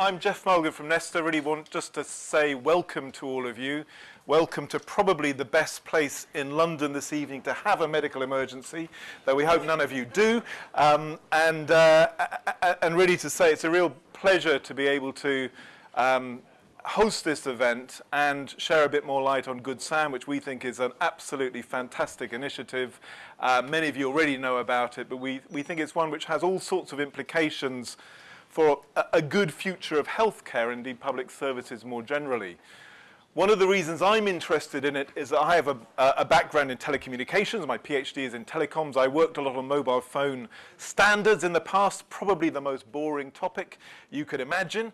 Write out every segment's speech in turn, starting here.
I'm Geoff Mulgan from Nesta. Really want just to say welcome to all of you. Welcome to probably the best place in London this evening to have a medical emergency, though we hope none of you do. Um, and, uh, and really to say it's a real pleasure to be able to um, host this event and share a bit more light on Good Sam, which we think is an absolutely fantastic initiative. Uh, many of you already know about it, but we, we think it's one which has all sorts of implications for a, a good future of healthcare, indeed public services more generally. One of the reasons I'm interested in it is that I have a, a, background in telecommunications. My PhD is in telecoms. I worked a lot on mobile phone standards in the past, probably the most boring topic you could imagine.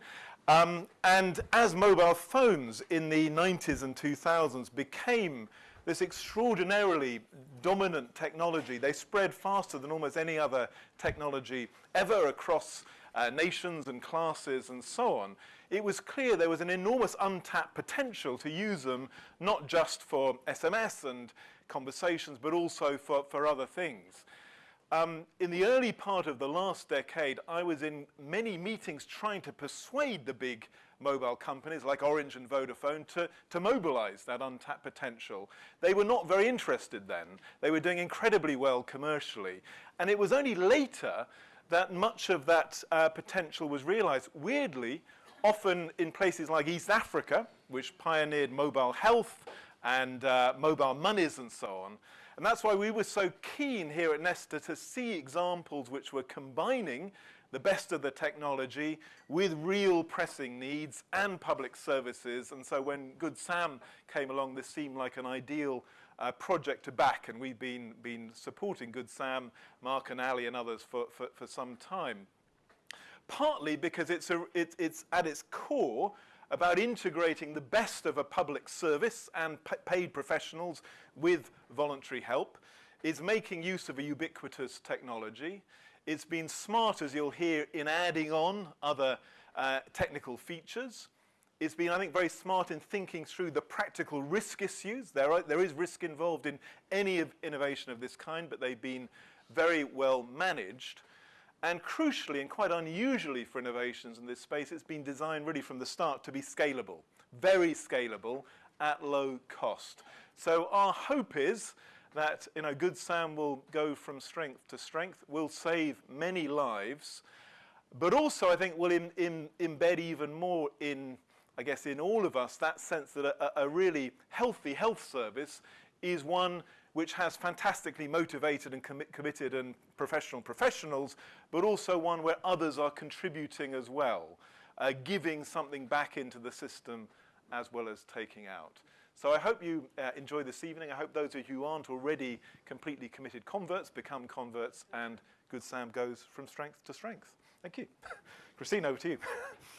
Um, and as mobile phones in the 90s and 2000s became this extraordinarily dominant technology, they spread faster than almost any other technology ever across uh, nations and classes and so on, it was clear there was an enormous untapped potential to use them not just for SMS and conversations, but also for, for other things. Um, in the early part of the last decade, I was in many meetings trying to persuade the big mobile companies like Orange and Vodafone to, to mobilize that untapped potential. They were not very interested then. They were doing incredibly well commercially. And it was only later that much of that uh, potential was realized. Weirdly, often in places like East Africa, which pioneered mobile health and uh, mobile monies and so on, and that's why we were so keen here at Nesta to see examples which were combining the best of the technology with real pressing needs and public services. And so when Good Sam came along, this seemed like an ideal uh, project to back. And we've been, been supporting Good Sam, Mark and Ali and others for, for, for some time. Partly because it's, a, it, it's at its core about integrating the best of a public service and paid professionals with voluntary help. It's making use of a ubiquitous technology. It's been smart, as you'll hear, in adding on other uh, technical features. It's been, I think, very smart in thinking through the practical risk issues. There, are, there is risk involved in any of innovation of this kind, but they've been very well managed. And crucially, and quite unusually for innovations in this space, it's been designed really from the start to be scalable, very scalable at low cost. So our hope is that you know, Good Sam will go from strength to strength, will save many lives, but also I think will embed even more in, I guess, in all of us that sense that a, a really healthy health service is one which has fantastically motivated and commi committed and professional professionals, but also one where others are contributing as well, uh, giving something back into the system as well as taking out. So I hope you uh, enjoy this evening. I hope those of you who aren't already completely committed converts become converts and Good Sam goes from strength to strength. Thank you. Christine, over to you.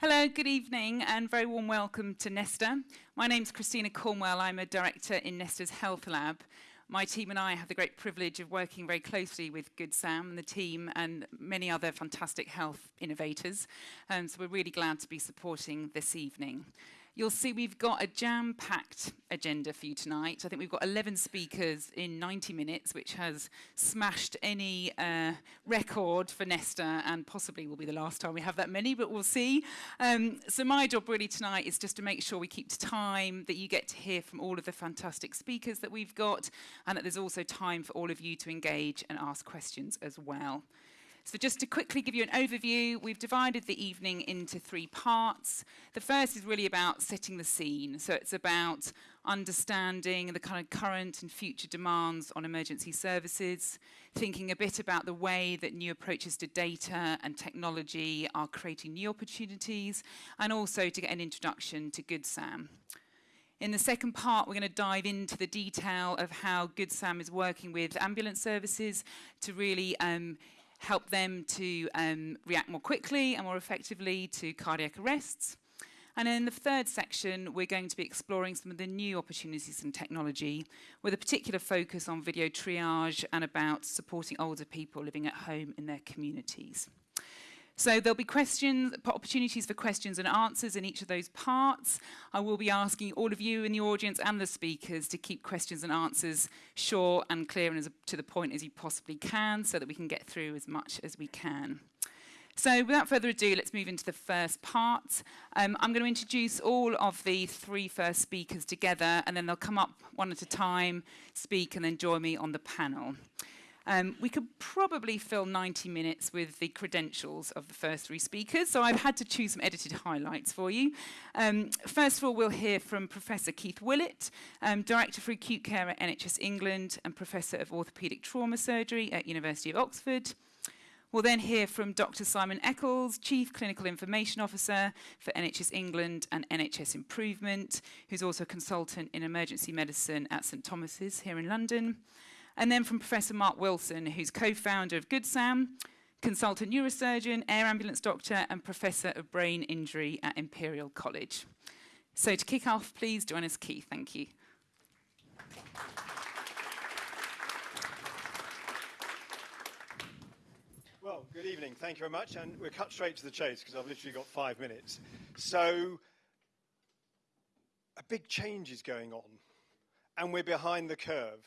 Hello, good evening, and very warm welcome to Nesta. My name is Christina Cornwell. I'm a director in Nesta's Health Lab. My team and I have the great privilege of working very closely with Good Sam and the team and many other fantastic health innovators. Um, so we're really glad to be supporting this evening. You'll see we've got a jam-packed agenda for you tonight. I think we've got 11 speakers in 90 minutes, which has smashed any uh, record for Nesta and possibly will be the last time we have that many, but we'll see. Um, so my job really tonight is just to make sure we keep to time, that you get to hear from all of the fantastic speakers that we've got, and that there's also time for all of you to engage and ask questions as well. So just to quickly give you an overview, we've divided the evening into three parts. The first is really about setting the scene. So it's about understanding the kind of current and future demands on emergency services, thinking a bit about the way that new approaches to data and technology are creating new opportunities, and also to get an introduction to Good Sam. In the second part, we're going to dive into the detail of how Good Sam is working with ambulance services to really um, help them to um, react more quickly and more effectively to cardiac arrests. And in the third section, we're going to be exploring some of the new opportunities in technology with a particular focus on video triage and about supporting older people living at home in their communities. So there'll be questions, opportunities for questions and answers in each of those parts. I will be asking all of you in the audience and the speakers to keep questions and answers short and clear and as to the point as you possibly can so that we can get through as much as we can. So without further ado, let's move into the first part. Um, I'm going to introduce all of the three first speakers together, and then they'll come up one at a time, speak, and then join me on the panel. Um, we could probably fill 90 minutes with the credentials of the first three speakers, so I've had to choose some edited highlights for you. Um, first of all, we'll hear from Professor Keith Willett, um, Director for Acute Care at NHS England and Professor of Orthopaedic Trauma Surgery at University of Oxford. We'll then hear from Dr Simon Eccles, Chief Clinical Information Officer for NHS England and NHS Improvement, who's also a consultant in emergency medicine at St Thomas's here in London. And then from Professor Mark Wilson, who's co-founder of GoodSam, consultant neurosurgeon, air ambulance doctor, and professor of brain injury at Imperial College. So to kick off, please join us, Keith. Thank you. Well, good evening. Thank you very much. And we're cut straight to the chase because I've literally got five minutes. So, a big change is going on, and we're behind the curve.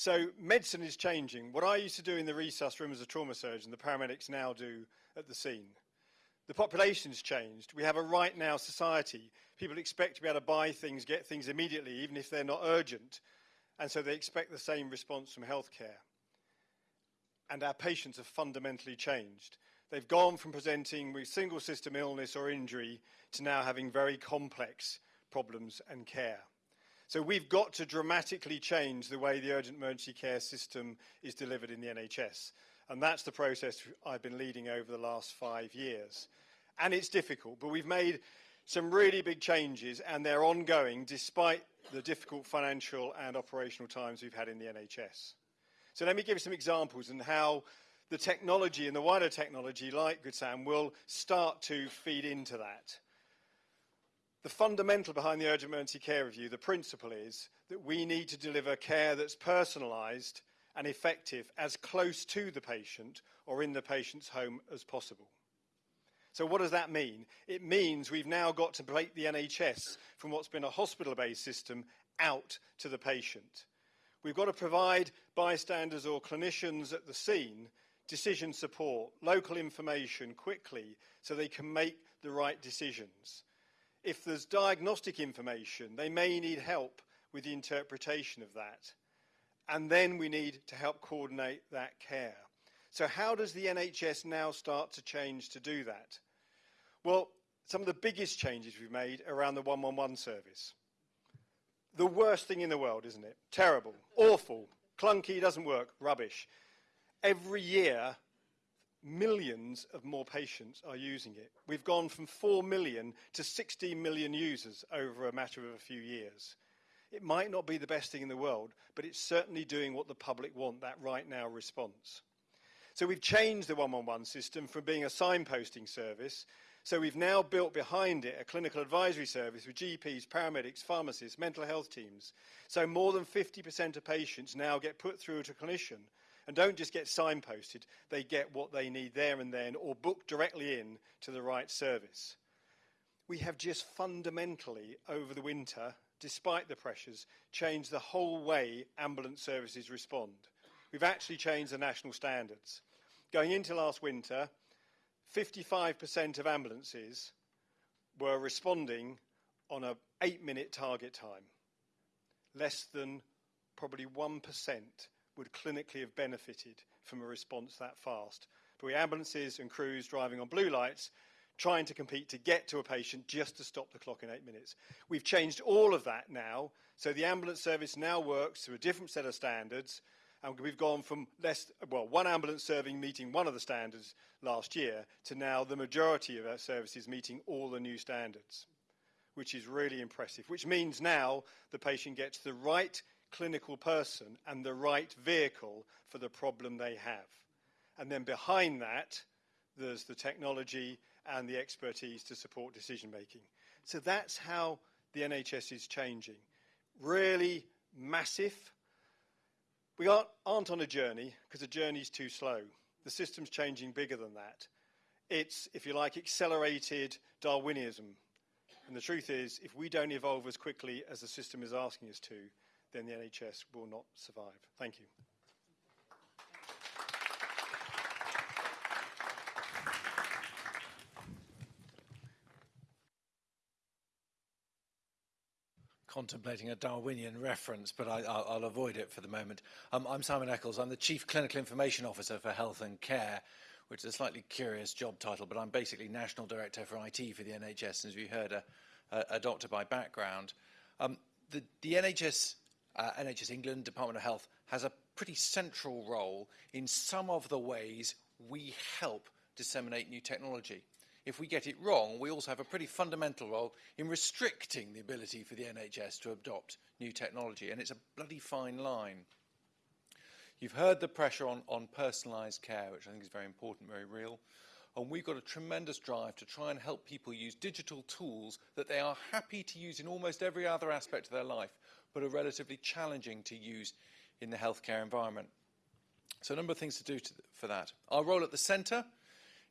So medicine is changing. What I used to do in the resus room as a trauma surgeon, the paramedics now do at the scene. The population's changed. We have a right now society. People expect to be able to buy things, get things immediately, even if they're not urgent. And so they expect the same response from healthcare. And our patients have fundamentally changed. They've gone from presenting with single system illness or injury to now having very complex problems and care. So we've got to dramatically change the way the urgent emergency care system is delivered in the NHS. And that's the process I've been leading over the last five years. And it's difficult, but we've made some really big changes and they're ongoing despite the difficult financial and operational times we've had in the NHS. So let me give you some examples and how the technology and the wider technology like GoodSam will start to feed into that. The fundamental behind the urgent emergency care review, the principle is that we need to deliver care that's personalised and effective as close to the patient or in the patient's home as possible. So what does that mean? It means we've now got to break the NHS from what's been a hospital-based system out to the patient. We've got to provide bystanders or clinicians at the scene decision support, local information quickly so they can make the right decisions. If there's diagnostic information, they may need help with the interpretation of that. And then we need to help coordinate that care. So how does the NHS now start to change to do that? Well, some of the biggest changes we've made around the 111 service. The worst thing in the world, isn't it? Terrible, awful, clunky, doesn't work, rubbish. Every year, millions of more patients are using it. We've gone from 4 million to 16 million users over a matter of a few years. It might not be the best thing in the world, but it's certainly doing what the public want, that right now response. So we've changed the 111 system from being a signposting service. So we've now built behind it a clinical advisory service with GPs, paramedics, pharmacists, mental health teams. So more than 50% of patients now get put through to a clinician and don't just get signposted, they get what they need there and then or book directly in to the right service. We have just fundamentally, over the winter, despite the pressures, changed the whole way ambulance services respond. We've actually changed the national standards. Going into last winter, 55% of ambulances were responding on an eight minute target time. Less than probably 1% would clinically have benefited from a response that fast. But we ambulances and crews driving on blue lights trying to compete to get to a patient just to stop the clock in eight minutes. We've changed all of that now, so the ambulance service now works to a different set of standards, and we've gone from less, well, one ambulance serving meeting one of the standards last year to now the majority of our services meeting all the new standards, which is really impressive, which means now the patient gets the right clinical person and the right vehicle for the problem they have. And then behind that, there's the technology and the expertise to support decision making. So that's how the NHS is changing. Really massive. We aren't, aren't on a journey because the journey is too slow. The system's changing bigger than that. It's, if you like, accelerated Darwinism. And the truth is, if we don't evolve as quickly as the system is asking us to, then the NHS will not survive. Thank you. contemplating a Darwinian reference, but I, will avoid it for the moment. Um, I'm Simon Eccles. I'm the Chief Clinical Information Officer for Health and Care, which is a slightly curious job title, but I'm basically National Director for IT for the NHS, and as we heard, a, a, a doctor by background. Um, the, the, NHS uh, NHS England, Department of Health, has a pretty central role in some of the ways we help disseminate new technology. If we get it wrong, we also have a pretty fundamental role in restricting the ability for the NHS to adopt new technology, and it's a bloody fine line. You've heard the pressure on, on personalised care, which I think is very important, very real. And we've got a tremendous drive to try and help people use digital tools that they are happy to use in almost every other aspect of their life, but are relatively challenging to use in the healthcare environment. So a number of things to do to for that. Our role at the centre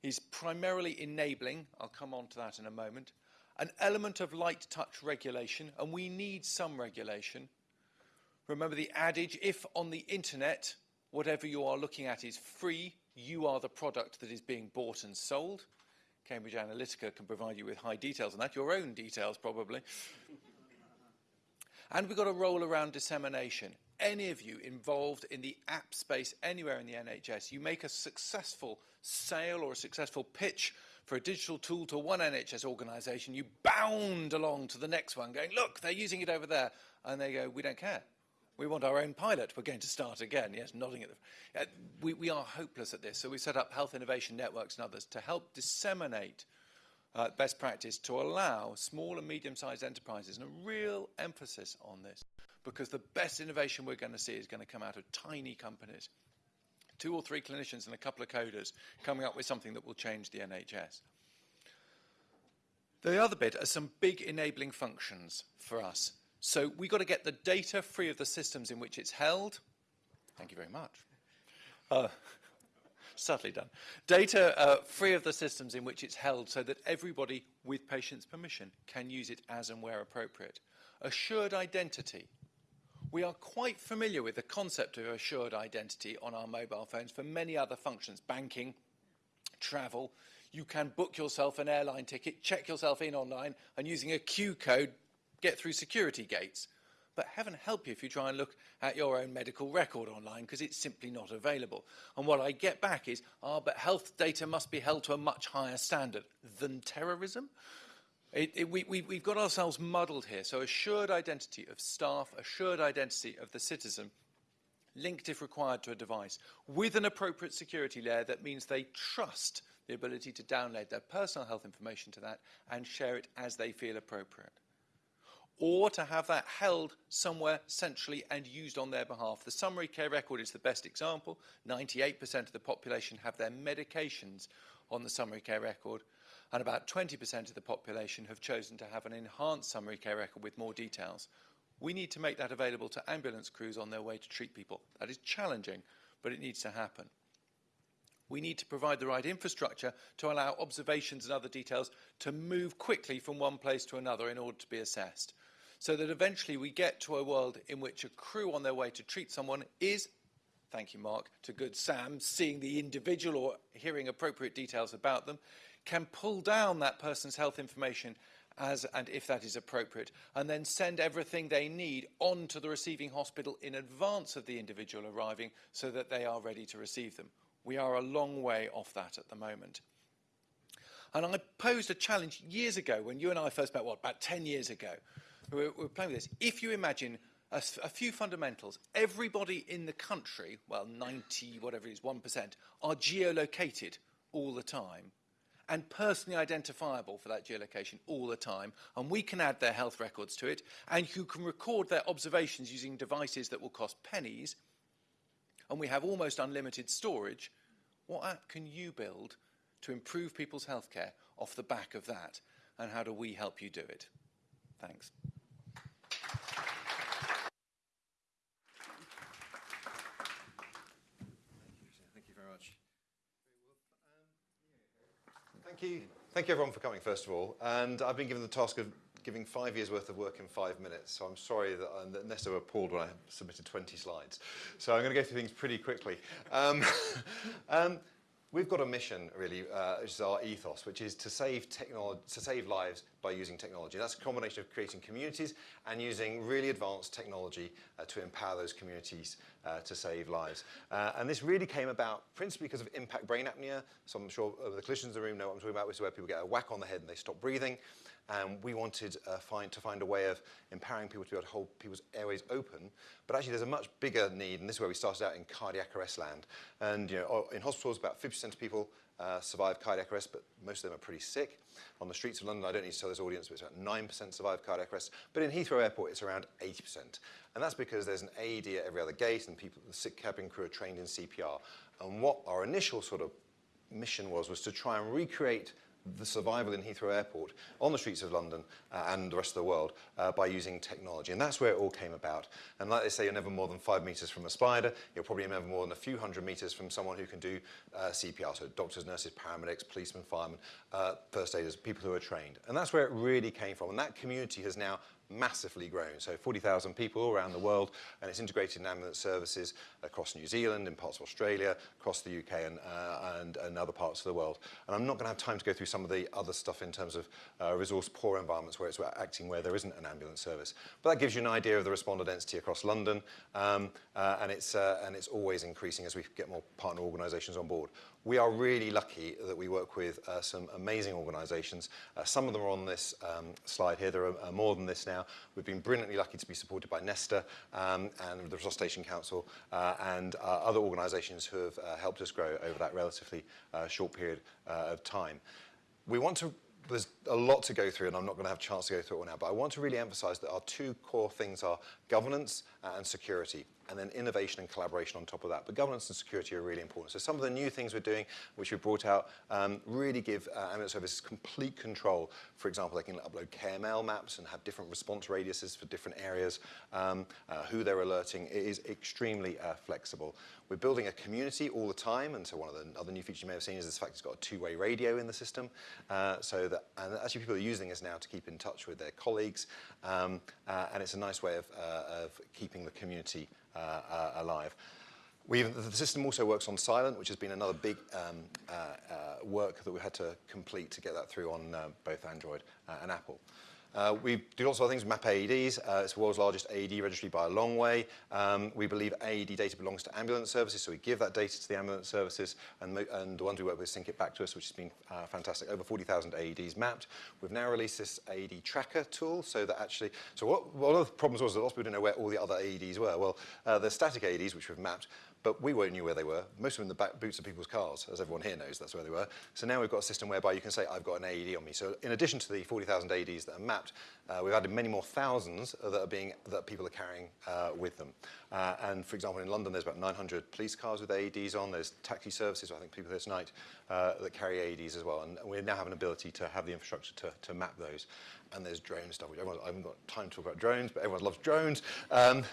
is primarily enabling, I'll come on to that in a moment, an element of light touch regulation, and we need some regulation. Remember the adage, if on the internet, whatever you are looking at is free, you are the product that is being bought and sold. Cambridge Analytica can provide you with high details on that, your own details probably. And we've got a role around dissemination any of you involved in the app space anywhere in the NHS, you make a successful sale or a successful pitch for a digital tool to one NHS organisation, you bound along to the next one going, look, they're using it over there. And they go, we don't care. We want our own pilot. We're going to start again. Yes, nodding at the... Uh, we, we are hopeless at this. So we set up health innovation networks and others to help disseminate uh, best practice to allow small and medium-sized enterprises, and a real emphasis on this, because the best innovation we're going to see is going to come out of tiny companies. Two or three clinicians and a couple of coders coming up with something that will change the NHS. The other bit are some big enabling functions for us. So we've got to get the data free of the systems in which it's held. Thank you very much. Uh, subtly done. Data uh, free of the systems in which it's held so that everybody, with patient's permission, can use it as and where appropriate. Assured identity we are quite familiar with the concept of assured identity on our mobile phones for many other functions, banking, travel. You can book yourself an airline ticket, check yourself in online, and using a Q code, get through security gates. But heaven help you if you try and look at your own medical record online because it's simply not available. And what I get back is, ah, but health data must be held to a much higher standard than terrorism. It, it, we, we, we've got ourselves muddled here. So assured identity of staff, assured identity of the citizen, linked if required to a device, with an appropriate security layer that means they trust the ability to download their personal health information to that and share it as they feel appropriate. Or to have that held somewhere centrally and used on their behalf. The summary care record is the best example. 98% of the population have their medications on the summary care record and about 20% of the population have chosen to have an enhanced summary care record with more details. We need to make that available to ambulance crews on their way to treat people. That is challenging, but it needs to happen. We need to provide the right infrastructure to allow observations and other details to move quickly from one place to another in order to be assessed. So that eventually we get to a world in which a crew on their way to treat someone is, thank you Mark, to good Sam, seeing the individual or hearing appropriate details about them, can pull down that person's health information as and if that is appropriate, and then send everything they need on to the receiving hospital in advance of the individual arriving so that they are ready to receive them. We are a long way off that at the moment. And I posed a challenge years ago when you and I first met, what, about 10 years ago. We were, we were playing with this. If you imagine a, a, few fundamentals, everybody in the country, well, 90, whatever it is, 1%, are geolocated all the time and personally identifiable for that geolocation all the time. And we can add their health records to it. And you can record their observations using devices that will cost pennies. And we have almost unlimited storage. What app can you build to improve people's healthcare off the back of that? And how do we help you do it? Thanks. thank you. Thank you everyone for coming, first of all. And I've been given the task of giving five years worth of work in five minutes. So I'm sorry that, I'm, that Nesta were appalled when I submitted 20 slides. So I'm going to go through things pretty quickly. Um, um, We've got a mission, really, uh, which is our ethos, which is to save technology, to save lives by using technology. That's a combination of creating communities and using really advanced technology uh, to empower those communities uh, to save lives. Uh, and this really came about principally because of impact brain apnea. So I'm sure the clinicians in the room know what I'm talking about, which is where people get a whack on the head and they stop breathing. And we wanted uh, find, to find a way of empowering people to be able to hold people's airways open. But actually, there's a much bigger need, and this is where we started out in cardiac arrest land. And you know, in hospitals, about 50% of people uh, survive cardiac arrest, but most of them are pretty sick. On the streets of London, I don't need to tell this audience, but it's about 9% survive cardiac arrest. But in Heathrow Airport, it's around 80%. And that's because there's an AED at every other gate, and people, the sick cabin crew are trained in CPR. And what our initial sort of mission was, was to try and recreate the survival in Heathrow Airport on the streets of London uh, and the rest of the world uh, by using technology. And that's where it all came about. And like they say, you're never more than five meters from a spider. You're probably never more than a few hundred meters from someone who can do uh, CPR. So doctors, nurses, paramedics, policemen, firemen, uh, first aiders, people who are trained. And that's where it really came from. And that community has now massively grown. So 40,000 people all around the world, and it's integrated in ambulance services across New Zealand, in parts of Australia, across the UK and, uh, and, and, other parts of the world. And I'm not going to have time to go through some of the other stuff in terms of uh, resource poor environments where it's acting where there isn't an ambulance service. But that gives you an idea of the responder density across London, um, uh, and, it's, uh, and it's always increasing as we get more partner organisations on board. We are really lucky that we work with uh, some amazing organisations. Uh, some of them are on this um, slide here. There are uh, more than this now. We've been brilliantly lucky to be supported by Nesta um, and the Resuscitation Council uh, and uh, other organisations who have uh, helped us grow over that relatively short period of time. We want to there's a lot to go through and I'm not going to have a chance to go through it all now, but I want to really emphasize that our two core things are governance and security and then innovation and collaboration on top of that. But governance and security are really important. So some of the new things we're doing, which we've brought out, um, really give uh, ambulance services complete control. For example, they can upload KML maps and have different response radiuses for different areas, um, uh, who they're alerting. It is extremely uh, flexible. We're building a community all the time, and so one of the other new features you may have seen is the fact it's got a two-way radio in the system, uh, so that and actually people are using this now to keep in touch with their colleagues, um, uh, and it's a nice way of, uh, of keeping the community uh, alive. We've, the system also works on silent, which has been another big um, uh, uh, work that we had to complete to get that through on uh, both Android and Apple. Uh, we do lots of other things, map AEDs. Uh, it's the world's largest AED registry by a long way. Um, we believe AED data belongs to ambulance services, so we give that data to the ambulance services, and, and the ones we work with sync it back to us, which has been uh, fantastic. Over 40,000 AEDs mapped. We've now released this AED tracker tool, so that actually, so what, one of the problems was that lots of people didn't know where all the other AEDs were. Well, uh, the static AEDs, which we've mapped, but we weren't knew where they were. Most of them in the back boots of people's cars, as everyone here knows that's where they were. So now we've got a system whereby you can say, I've got an AED on me. So in addition to the 40,000 AEDs that are mapped, uh, we've added many more thousands that are being that people are carrying uh, with them. Uh, and for example, in London, there's about 900 police cars with AEDs on. There's taxi services, I think people here tonight, uh, that carry AEDs as well. And we now have an ability to have the infrastructure to, to map those. And there's drone stuff, which everyone, I haven't got time to talk about drones, but everyone loves drones. Um,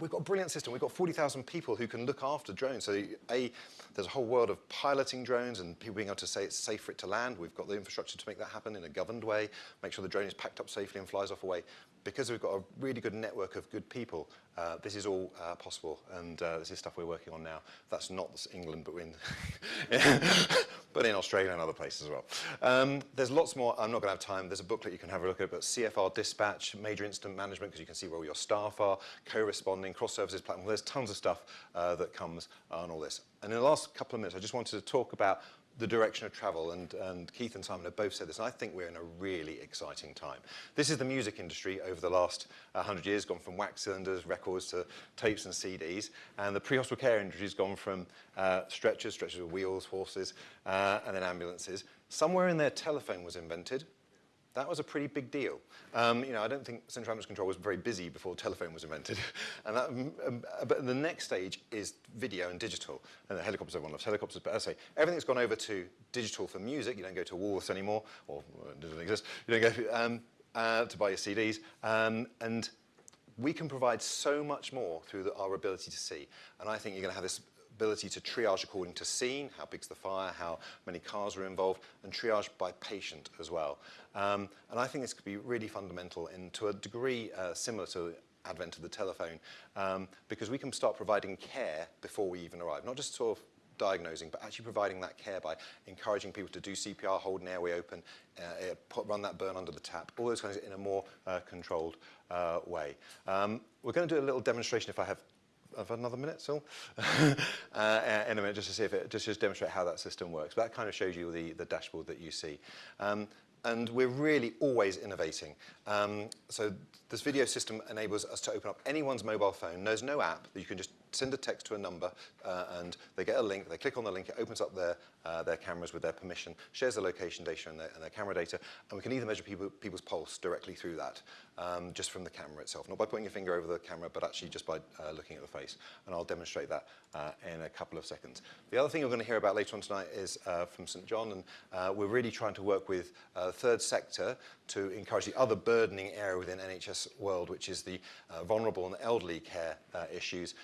we've got a brilliant system. We've got 40,000 people who can look after drones. So a, there's a whole world of piloting drones and people being able to say it's safe for it to land. We've got the infrastructure to make that happen in a governed way, make sure the drone is packed up safely and flies off away because we've got a really good network of good people, uh, this is all uh, possible, and uh, this is stuff we're working on now. That's not England, but in, but in Australia and other places as well. Um, there's lots more. I'm not going to have time. There's a booklet you can have a look at, but CFR dispatch, major incident management, because you can see where all your staff are, co-responding, cross-services platform. There's tons of stuff uh, that comes on all this. And in the last couple of minutes, I just wanted to talk about the direction of travel, and, and Keith and Simon have both said this, and I think we're in a really exciting time. This is the music industry over the last 100 years, gone from wax cylinders, records to tapes and CDs, and the pre-hospital care industry has gone from uh, stretchers, stretchers with wheels, horses, uh, and then ambulances. Somewhere in there, telephone was invented, that was a pretty big deal. Um, you know, I don't think central ambulance control was very busy before telephone was invented. and that, um, um, but the next stage is video and digital. And the helicopters, everyone loves helicopters, but as I say, everything's gone over to digital for music. You don't go to Woolworths anymore, or it doesn't exist. You don't go um, uh, to buy your CDs. Um, and we can provide so much more through the, our ability to see. And I think you're going to have this ability to triage according to scene, how big's the fire, how many cars were involved, and triage by patient as well. Um, and I think this could be really fundamental and to a degree uh, similar to advent of the telephone, um, because we can start providing care before we even arrive, not just sort of diagnosing, but actually providing that care by encouraging people to do CPR, hold an airway open, uh, uh, put, run that burn under the tap, all those kinds of, in a more uh, controlled uh, way. Um, we're going to do a little demonstration if I have I've had another minute still. uh, in a minute, just to see if it, just just demonstrate how that system works. But that kind of shows you the, the dashboard that you see. Um, and we're really always innovating. Um, so this video system enables us to open up anyone's mobile phone. There's no app that you can just send a text to a number uh, and they get a link, they click on the link, it opens up their, uh, their cameras with their permission, shares their location data and their, and their camera data, and we can either measure people, people's pulse directly through that, um, just from the camera itself, not by putting your finger over the camera, but actually just by uh, looking at the face. And I'll demonstrate that uh, in a couple of seconds. The other thing you're going to hear about later on tonight is uh, from St John, and uh, we're really trying to work with third sector to encourage the other burdening area within NHS world, which is the vulnerable and elderly care issues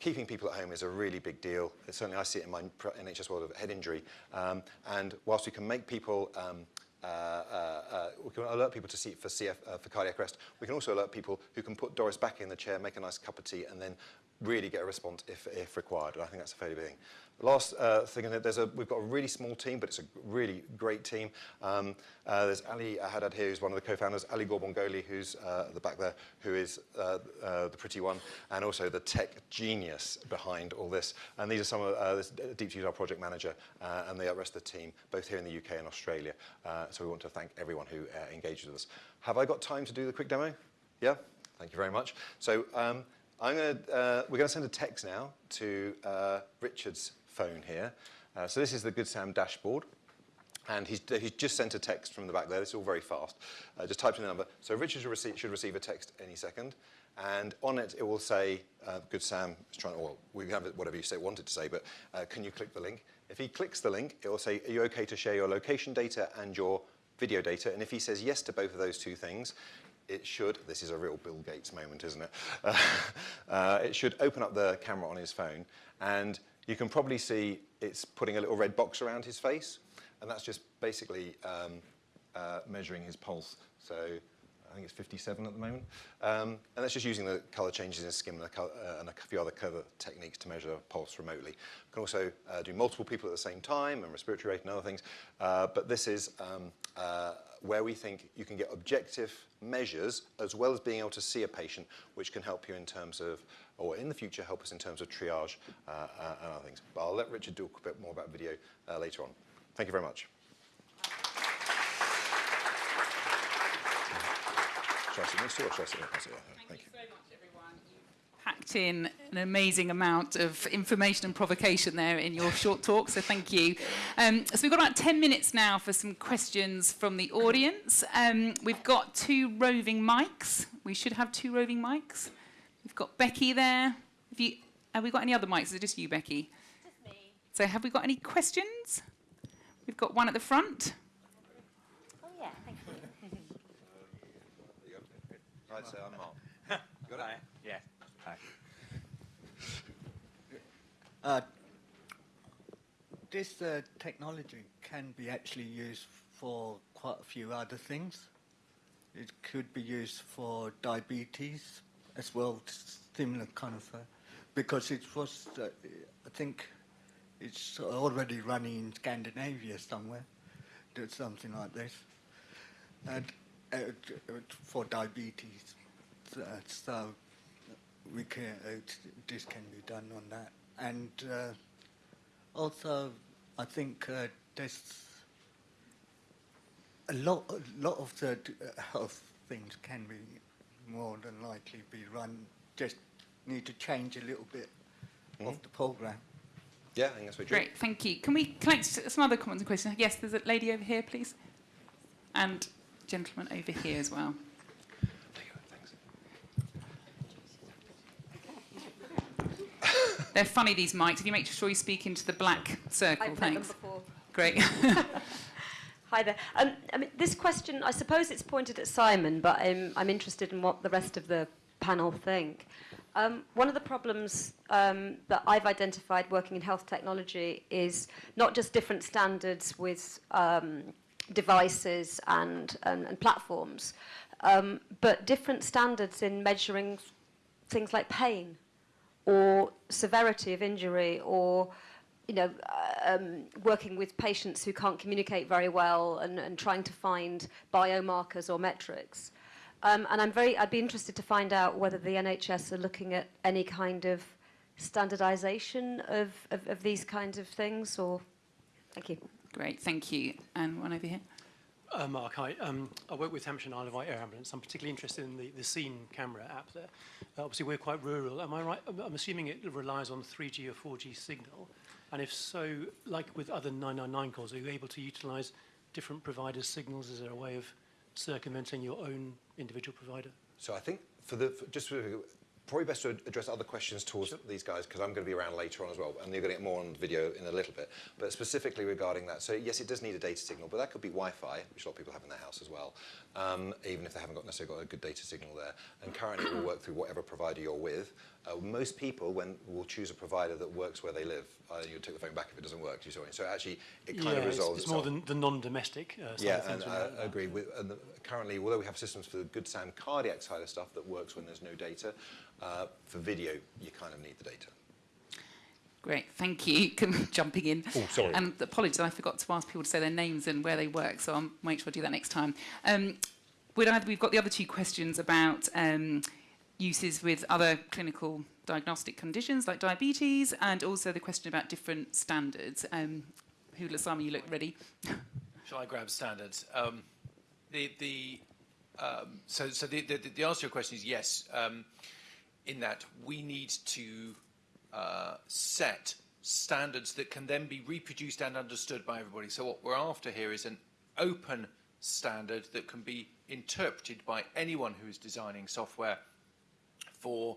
keeping people at home is a really big deal. Certainly I see it in my NHS world of head injury. Um, and whilst we can make people um, uh, uh, uh, we can alert people to see for CF uh, for cardiac arrest. We can also alert people who can put Doris back in the chair, make a nice cup of tea, and then really get a response if, if required. And I think that's a fairly big thing. Last uh, thing, there's a, we've got a really small team, but it's a really great team. Um, uh, there's Ali Haddad here, who's one of the co-founders, Ali Ghorbangholi, who's uh, at the back there, who is uh, uh, the pretty one, and also the tech genius behind all this. And these are some of, uh, this Deep our project manager, and the rest of the team, both here in the UK and Australia. So we want to thank everyone who engaged with us. Have I got time to do the quick demo? Yeah? Thank you very much. So um, I'm gonna, we're going to send a text now to Richard's phone here. Uh, so this is the Good Sam dashboard. And he's, he's just sent a text from the back there. This is all very fast. Uh, just typed in the number. So Richard should receive, should receive a text any second. And on it, it will say, uh, Good Sam is trying to, well, we have whatever you say, wanted to say, but uh, can you click the link? If he clicks the link, it will say, are you okay to share your location data and your video data? And if he says yes to both of those two things, it should, this is a real Bill Gates moment, isn't it? Uh, it should open up the camera on his phone and you can probably see it's putting a little red box around his face, and that's just basically um, uh, measuring his pulse. So I think it's 57 at the moment. Um, and that's just using the color changes in skin and a, color, uh, and a few other clever techniques to measure pulse remotely. You can also uh, do multiple people at the same time and respiratory rate and other things. Uh, but this is um, uh, where we think you can get objective measures as well as being able to see a patient, which can help you in terms of or in the future help us in terms of triage uh, uh, and other things. But I'll let Richard talk a bit more about video later on. Thank you very much. Should I sit next to you or should I sit Thank, Thank you. you so much, everyone. You've packed in an amazing amount of information and provocation there in your short talk, so thank you. Um, so we've got about 10 minutes now for some questions from the audience. Um, we've got two roving mics. We should have two roving mics. We've got Becky there. Have, you, have we got any other mics? Is it just you, Becky? Just me. So have we got any questions? We've got one at the front. Oh, yeah, thank you. Right, so I'm Mark. Got Hi. Yeah. Hi. Uh, this uh, technology can be actually used for quite a few other things. It could be used for diabetes, as well, similar kind of, uh, because it was, uh, I think, it's already running in Scandinavia somewhere, did something like this, and uh, for diabetes. Uh, so we can, uh, this can be done on that, and uh, also I think there's a lot, a lot of the health things can be more than likely be run, just need to change a little bit mm -hmm. of the program. Yeah, I think that's what Great, thank you. Can we collect some other comments and questions? Yes, there's a lady over here, please. And gentleman over here as well. They're funny, these mics. If you make sure you speak into the black circle, I've thanks. Them before. Great. Hi there. Um, I mean, this question, I suppose it's pointed at Simon, but I'm, I'm interested in what the rest of the panel think. Um, one of the problems um, that I've identified working in health technology is not just different standards with um, devices and, and, and platforms, um, but different standards in measuring things like pain or severity of injury or you know, um, working with patients who can't communicate very well and, and trying to find biomarkers or metrics. Um, and I'm very, I'd be interested to find out whether the NHS are looking at any kind of standardization of, of, of these kinds of things or, thank you. Great, thank you. And one over here. Uh, Mark, hi. Um, I work with Hampshire and Isle of Wight Air Ambulance. I'm particularly interested in the, the scene camera app there. Uh, obviously, we're quite rural. Am I right? I'm- I'm assuming it relies on 3G or 4G signal. And if so, like with other 999 calls, are you able to utilize different providers' signals? Is there a way of circumventing your own individual provider? So I think for the for just for, probably best to address other questions towards these guys because I'm going to be around later on as well, and you're going to get more on video in a little bit. But specifically regarding that, so yes, it does need a data signal, but that could be Wi-Fi, which a lot of people have in their house as well, um, even if they haven't got necessarily got a good data signal there. And currently, we'll work through whatever provider you're with. Uh, most people when will choose a provider that works where they live. Uh, you'll take the phone back if it doesn't work. Do you see what I mean? So actually, it kind of it's, resolves it's itself. more than the non-domestic uh, side Yeah, of things. and with I that. agree. With, and the, currently, although we have systems for the GoodSam cardiac side of stuff that works when there's no data, uh, for video, you kind of need the data. Great, thank you. Jumping in. Oh, sorry. And apologies, I forgot to ask people to say their names and where they work, so I'll make sure I do that next time. Um, we'd either, we've got the other two questions about um, uses with other clinical diagnostic conditions like diabetes, and also the question about different standards. Um, Hula Simon, you look ready. Shall I grab standards? Um, the the um, so so the, the the answer to your question is yes. Um, in that we need to uh, set standards that can then be reproduced and understood by everybody. So what we're after here is an open standard that can be interpreted by anyone who is designing software for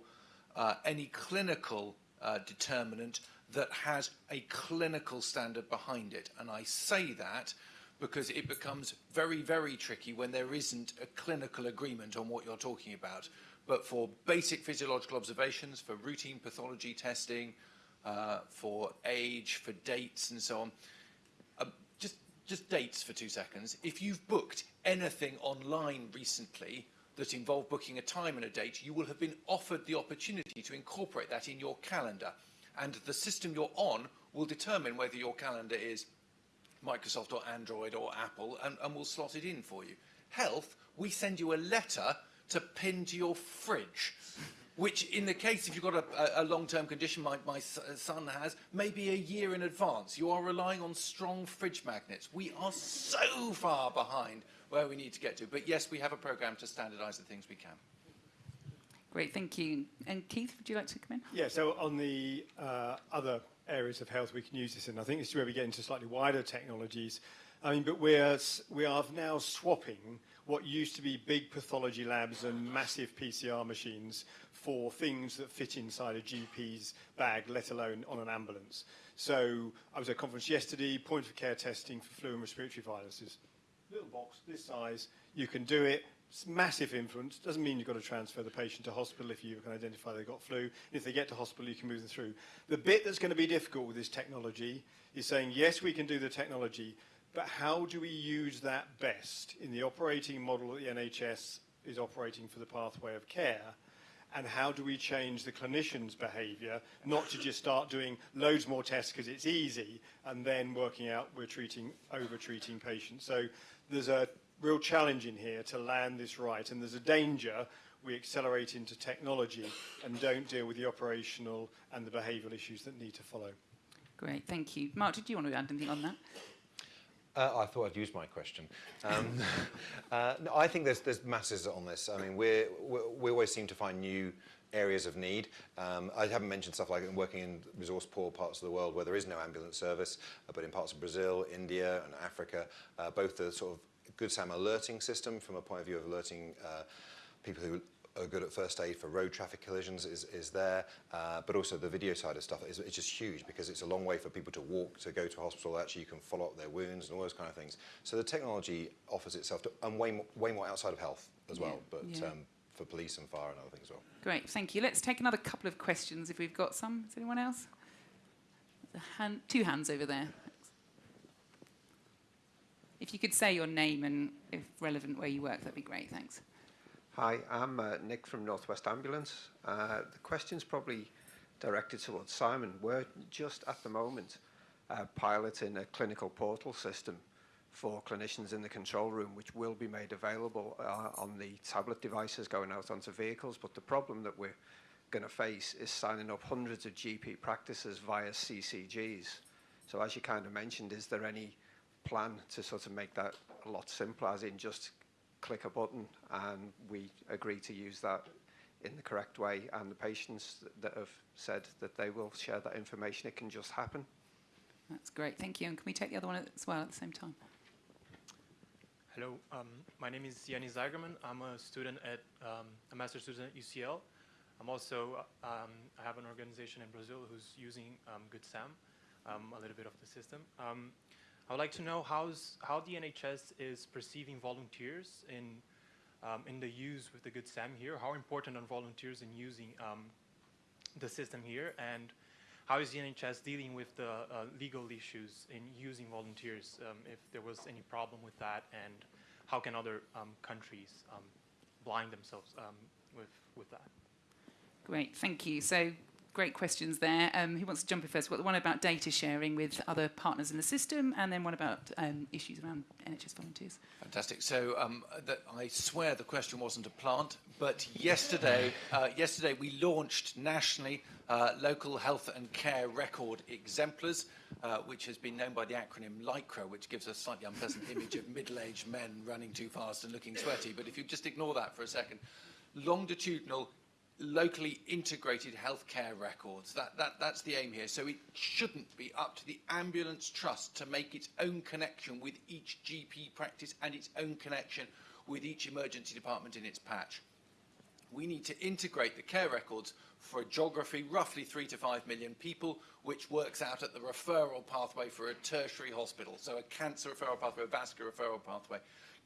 uh, any clinical uh, determinant that has a clinical standard behind it. And I say that because it becomes very, very tricky when there isn't a clinical agreement on what you're talking about. But for basic physiological observations, for routine pathology testing, uh, for age, for dates and so on, uh, just, just dates for two seconds. If you've booked anything online recently that involve booking a time and a date, you will have been offered the opportunity to incorporate that in your calendar. And the system you're on will determine whether your calendar is Microsoft or Android or Apple and, and will slot it in for you. Health, we send you a letter to pin to your fridge, which in the case if you've got a, a, long-term condition like my uh, son has, maybe a year in advance. You are relying on strong fridge magnets. We are so far behind where we need to get to. But yes, we have a program to standardize the things we can. Great, thank you. And Keith, would you like to come in? Yeah, so on the uh, other areas of health we can use this in, I think this is where we get into slightly wider technologies. I mean, but we're, we are now swapping what used to be big pathology labs and massive PCR machines for things that fit inside a GP's bag, let alone on an ambulance. So I was at a conference yesterday, point of care testing for flu and respiratory viruses. Little box, this size, you can do it. It's massive influence. Doesn't mean you've got to transfer the patient to hospital if you can identify they've got flu. If they get to hospital, you can move them through. The bit that's going to be difficult with this technology is saying, yes, we can do the technology, but how do we use that best in the operating model that the NHS is operating for the pathway of care? And how do we change the clinician's behaviour, not to just start doing loads more tests because it's easy, and then working out we're treating, over-treating patients. So there's a real challenge in here to land this right, and there's a danger we accelerate into technology and don't deal with the operational and the behavioural issues that need to follow. Great, thank you. Mark, did you want to add anything on that? Uh, I thought I'd use my question. Um, uh, no, I think there's, there's masses on this. I mean, we're, we're, we always seem to find new areas of need. Um, I haven't mentioned stuff like working in resource-poor parts of the world where there is no ambulance service, uh, but in parts of Brazil, India, and Africa, uh, both the sort of good SAM alerting system from a point of view of alerting uh, people who are good at first aid for road traffic collisions is, is there, uh, but also the video side of stuff is it's just huge because it's a long way for people to walk to go to a hospital. Actually, you can follow up their wounds and all those kind of things. So the technology offers itself to, and way more, way more outside of health as well, but yeah. um, for police and fire and other things as well. Great, thank you. Let's take another couple of questions if we've got some. Is anyone else? A hand, two hands over there. If you could say your name and, if relevant, where you work, that'd be great. Thanks. Hi, I'm uh, Nick from Northwest Ambulance. Uh, the question's probably directed towards Simon. We're just at the moment uh, piloting a clinical portal system for clinicians in the control room, which will be made available uh, on the tablet devices going out onto vehicles. But the problem that we're going to face is signing up hundreds of GP practices via CCGs. So as you kind of mentioned, is there any plan to sort of make that a lot simpler, as in just click a button and we agree to use that in the correct way and the patients that have said that they will share that information, it can just happen. That's great, thank you. And can we take the other one as well at the same time? Hello, um, my name is Yanis Zagerman. I'm a student at, um, a master's student at UCL. I'm also, um, I have an organization in Brazil who's using um, Good SAM, um, a little bit of the system. Um, I would like to know how's, how the NHS is perceiving volunteers in, in the use with the Good SAM here. How important are volunteers in using the system here? And how is the NHS dealing with the uh, legal issues in using volunteers, um, if there was any problem with that, and how can other um, countries um, blind themselves um, with, with that? Great, thank you. So great questions there. Um, who wants to jump in first? Well, the one about data sharing with other partners in the system, and then one about um, issues around NHS volunteers. Fantastic. So um, I swear the question wasn't a plant, but yesterday, uh, yesterday we launched nationally uh, local health and care record exemplars, uh, which has been known by the acronym LICRA, which gives a slightly unpleasant image of middle-aged men running too fast and looking sweaty. But if you just ignore that for a second, longitudinal locally integrated healthcare records. That, that, that's the aim here. So it shouldn't be up to the ambulance trust to make its own connection with each GP practice and its own connection with each emergency department in its patch. We need to integrate the care records for a geography, roughly three to five million people, which works out at the referral pathway for a tertiary hospital. So a cancer referral pathway, a vascular referral pathway.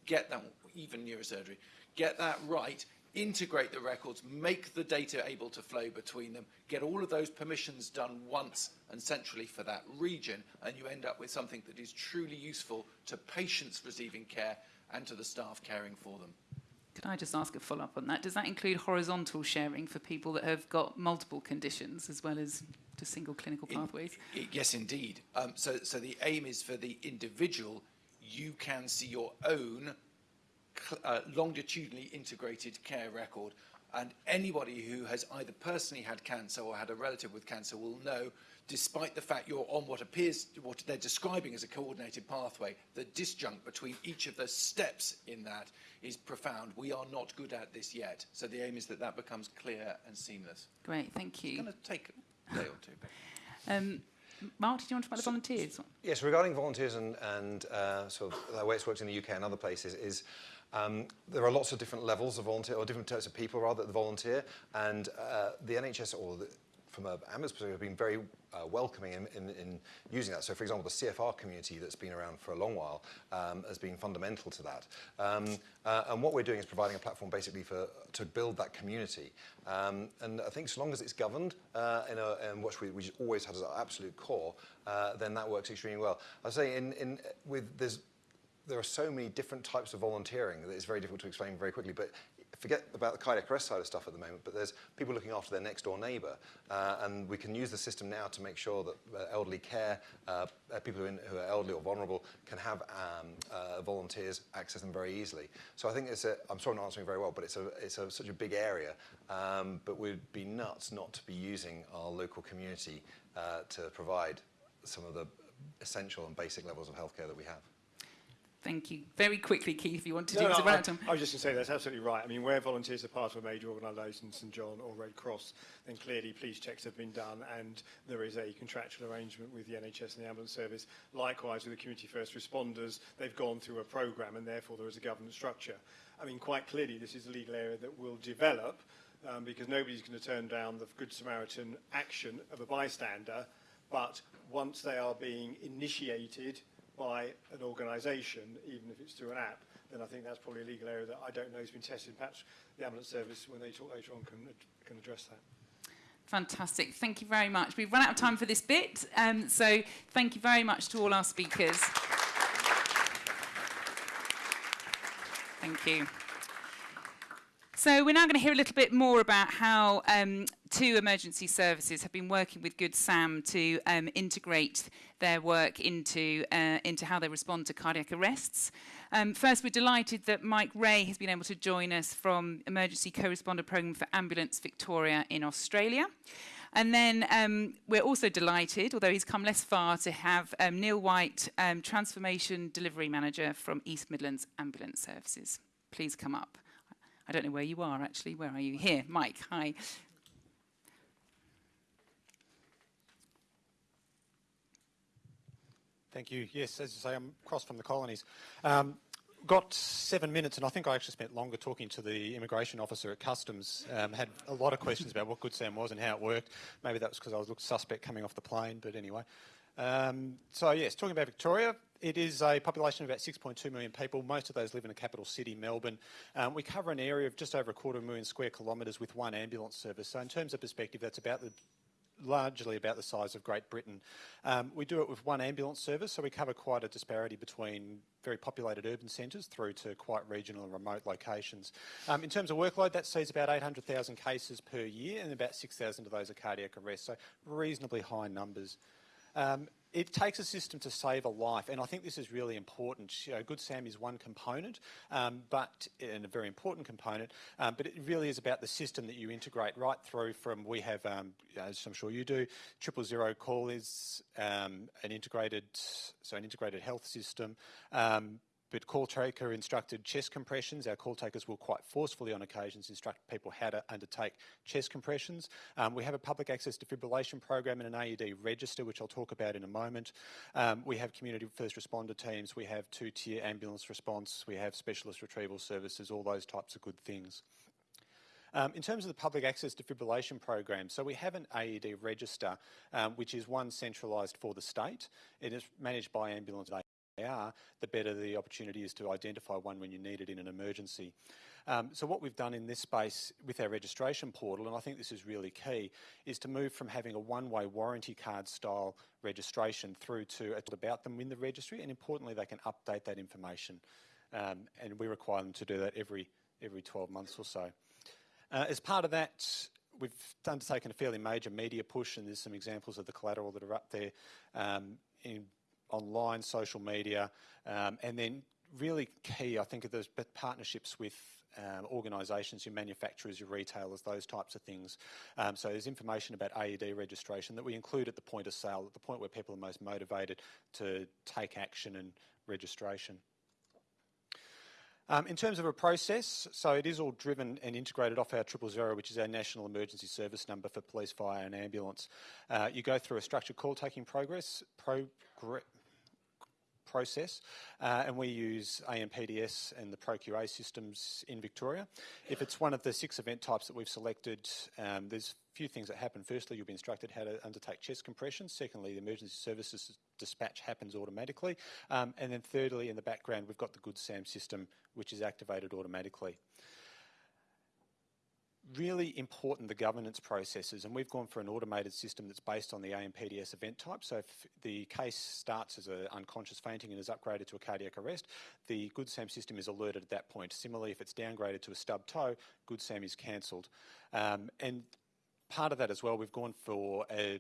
Get that, even neurosurgery. Get that right integrate the records, make the data able to flow between them, get all of those permissions done once and centrally for that region, and you end up with something that is truly useful to patients receiving care and to the staff caring for them. Could I just ask a follow-up on that? Does that include horizontal sharing for people that have got multiple conditions as well as to single clinical pathways? In, in, yes, indeed. Um, so, so the aim is for the individual, you can see your own uh, longitudinally integrated care record. And anybody who has either personally had cancer or had a relative with cancer will know, despite the fact you're on what appears, what they're describing as a coordinated pathway, the disjunct between each of the steps in that is profound. We are not good at this yet. So the aim is that that becomes clear and seamless. Great, thank you. It's going to take a day or two. Um, Mark, did you want to talk about the volunteers? Yes, regarding volunteers and, and uh, sort of the way it's worked in the UK and other places is um, there are lots of different levels of volunteer, or different types of people rather that volunteer, and uh, the NHS or the, from a ambulance perspective have been very uh, welcoming in, in, in using that. So for example, the CFR community that's been around for a long while um, has been fundamental to that. Um, uh, and what we're doing is providing a platform basically for to build that community. Um, and I think so long as it's governed uh, in, a, in which we, always as our absolute core, uh, then that works extremely well. I say in, in with there's there are so many different types of volunteering that it's very difficult to explain very quickly. But forget about the cardiac arrest side of stuff at the moment, but there's people looking after their next door neighbour. Uh, and we can use the system now to make sure that uh, elderly care, uh, uh people who, in, who, are elderly or vulnerable, can have um, uh, volunteers access them very easily. So I think it's a, I'm sorry I'm not answering very well, but it's, a, it's a, such a big area. Um, but we'd be nuts not to be using our local community uh, to provide some of the essential and basic levels of healthcare that we have. Thank you. Very quickly, Keith, if you want to no, do no, I, I, I was just going to say that's absolutely right. I mean, where volunteers are part of a major organisation, St John or Red Cross, then clearly police checks have been done and there is a contractual arrangement with the NHS and the ambulance service. Likewise with the community first responders, they've gone through a programme and therefore there is a governance structure. I mean, quite clearly this is a legal area that will develop um, because nobody's going to turn down the Good Samaritan action of a bystander, but once they are being initiated by an organisation, even if it's through an app, then I think that's probably a legal area that I don't know has been tested. Perhaps the ambulance service, when they talk later on, can, can address that. Fantastic. Thank you very much. We've run out of time for this bit, um, so thank you very much to all our speakers. Thank you. So we're now going to hear a little bit more about how um, two emergency services have been working with Good Sam to um, integrate their work into, uh, into how they respond to cardiac arrests. Um, first, we're delighted that Mike Ray has been able to join us from Emergency Co-Responder Programme for Ambulance Victoria in Australia. And then um, we're also delighted, although he's come less far, to have um, Neil White, um, Transformation Delivery Manager from East Midlands Ambulance Services. Please come up. I don't know where you are actually. Where are you? Here, Mike. Hi. Thank you. Yes, as you say, I'm across from the colonies. Um, got seven minutes, and I think I actually spent longer talking to the immigration officer at customs. Um, had a lot of questions about what Good Sam was and how it worked. Maybe that was because I was looked suspect coming off the plane, but anyway. Um, so yes, talking about Victoria, it is a population of about 6.2 million people. Most of those live in the capital city, Melbourne. Um, we cover an area of just over a quarter of a million square kilometres with one ambulance service. So in terms of perspective, that's about the largely about the size of Great Britain. Um, we do it with one ambulance service, so we cover quite a disparity between very populated urban centres through to quite regional and remote locations. Um, in terms of workload, that sees about 800,000 cases per year, and about 6,000 of those are cardiac arrests, so reasonably high numbers. Um, it takes a system to save a life, and I think this is really important. You know, Good Sam is one component, um, but and a very important component. Um, but it really is about the system that you integrate right through. From we have, um, as I'm sure you do, triple zero call is um, an integrated, so an integrated health system. But call taker instructed chest compressions. Our call takers will quite forcefully on occasions instruct people how to undertake chest compressions. Um, we have a public access defibrillation program and an AED register, which I'll talk about in a moment. Um, we have community first responder teams. We have two-tier ambulance response. We have specialist retrieval services, all those types of good things. Um, in terms of the public access defibrillation program, so we have an AED register, um, which is one centralised for the state. It is managed by ambulance are, the better the opportunity is to identify one when you need it in an emergency. Um, so what we've done in this space with our registration portal, and I think this is really key, is to move from having a one-way warranty card style registration through to about them in the registry, and importantly, they can update that information. Um, and we require them to do that every, every 12 months or so. Uh, as part of that, we've undertaken a fairly major media push, and there's some examples of the collateral that are up there um, in online, social media, um, and then really key, I think, are those partnerships with um, organisations, your manufacturers, your retailers, those types of things. Um, so there's information about AED registration that we include at the point of sale, at the point where people are most motivated to take action and registration. Um, in terms of a process, so it is all driven and integrated off our triple zero, which is our national emergency service number for police, fire and ambulance. Uh, you go through a structured call taking progress, progress process, uh, and we use AMPDS and the ProQA systems in Victoria. If it's one of the six event types that we've selected, um, there's a few things that happen. Firstly, you'll be instructed how to undertake chest compressions. Secondly, the emergency services dispatch happens automatically. Um, and then thirdly, in the background, we've got the Good SAM system, which is activated automatically really important the governance processes and we've gone for an automated system that's based on the AMPDS event type. So if the case starts as an unconscious fainting and is upgraded to a cardiac arrest the good SAM system is alerted at that point. Similarly if it's downgraded to a stub toe good SAM is cancelled. Um, and part of that as well we've gone for a,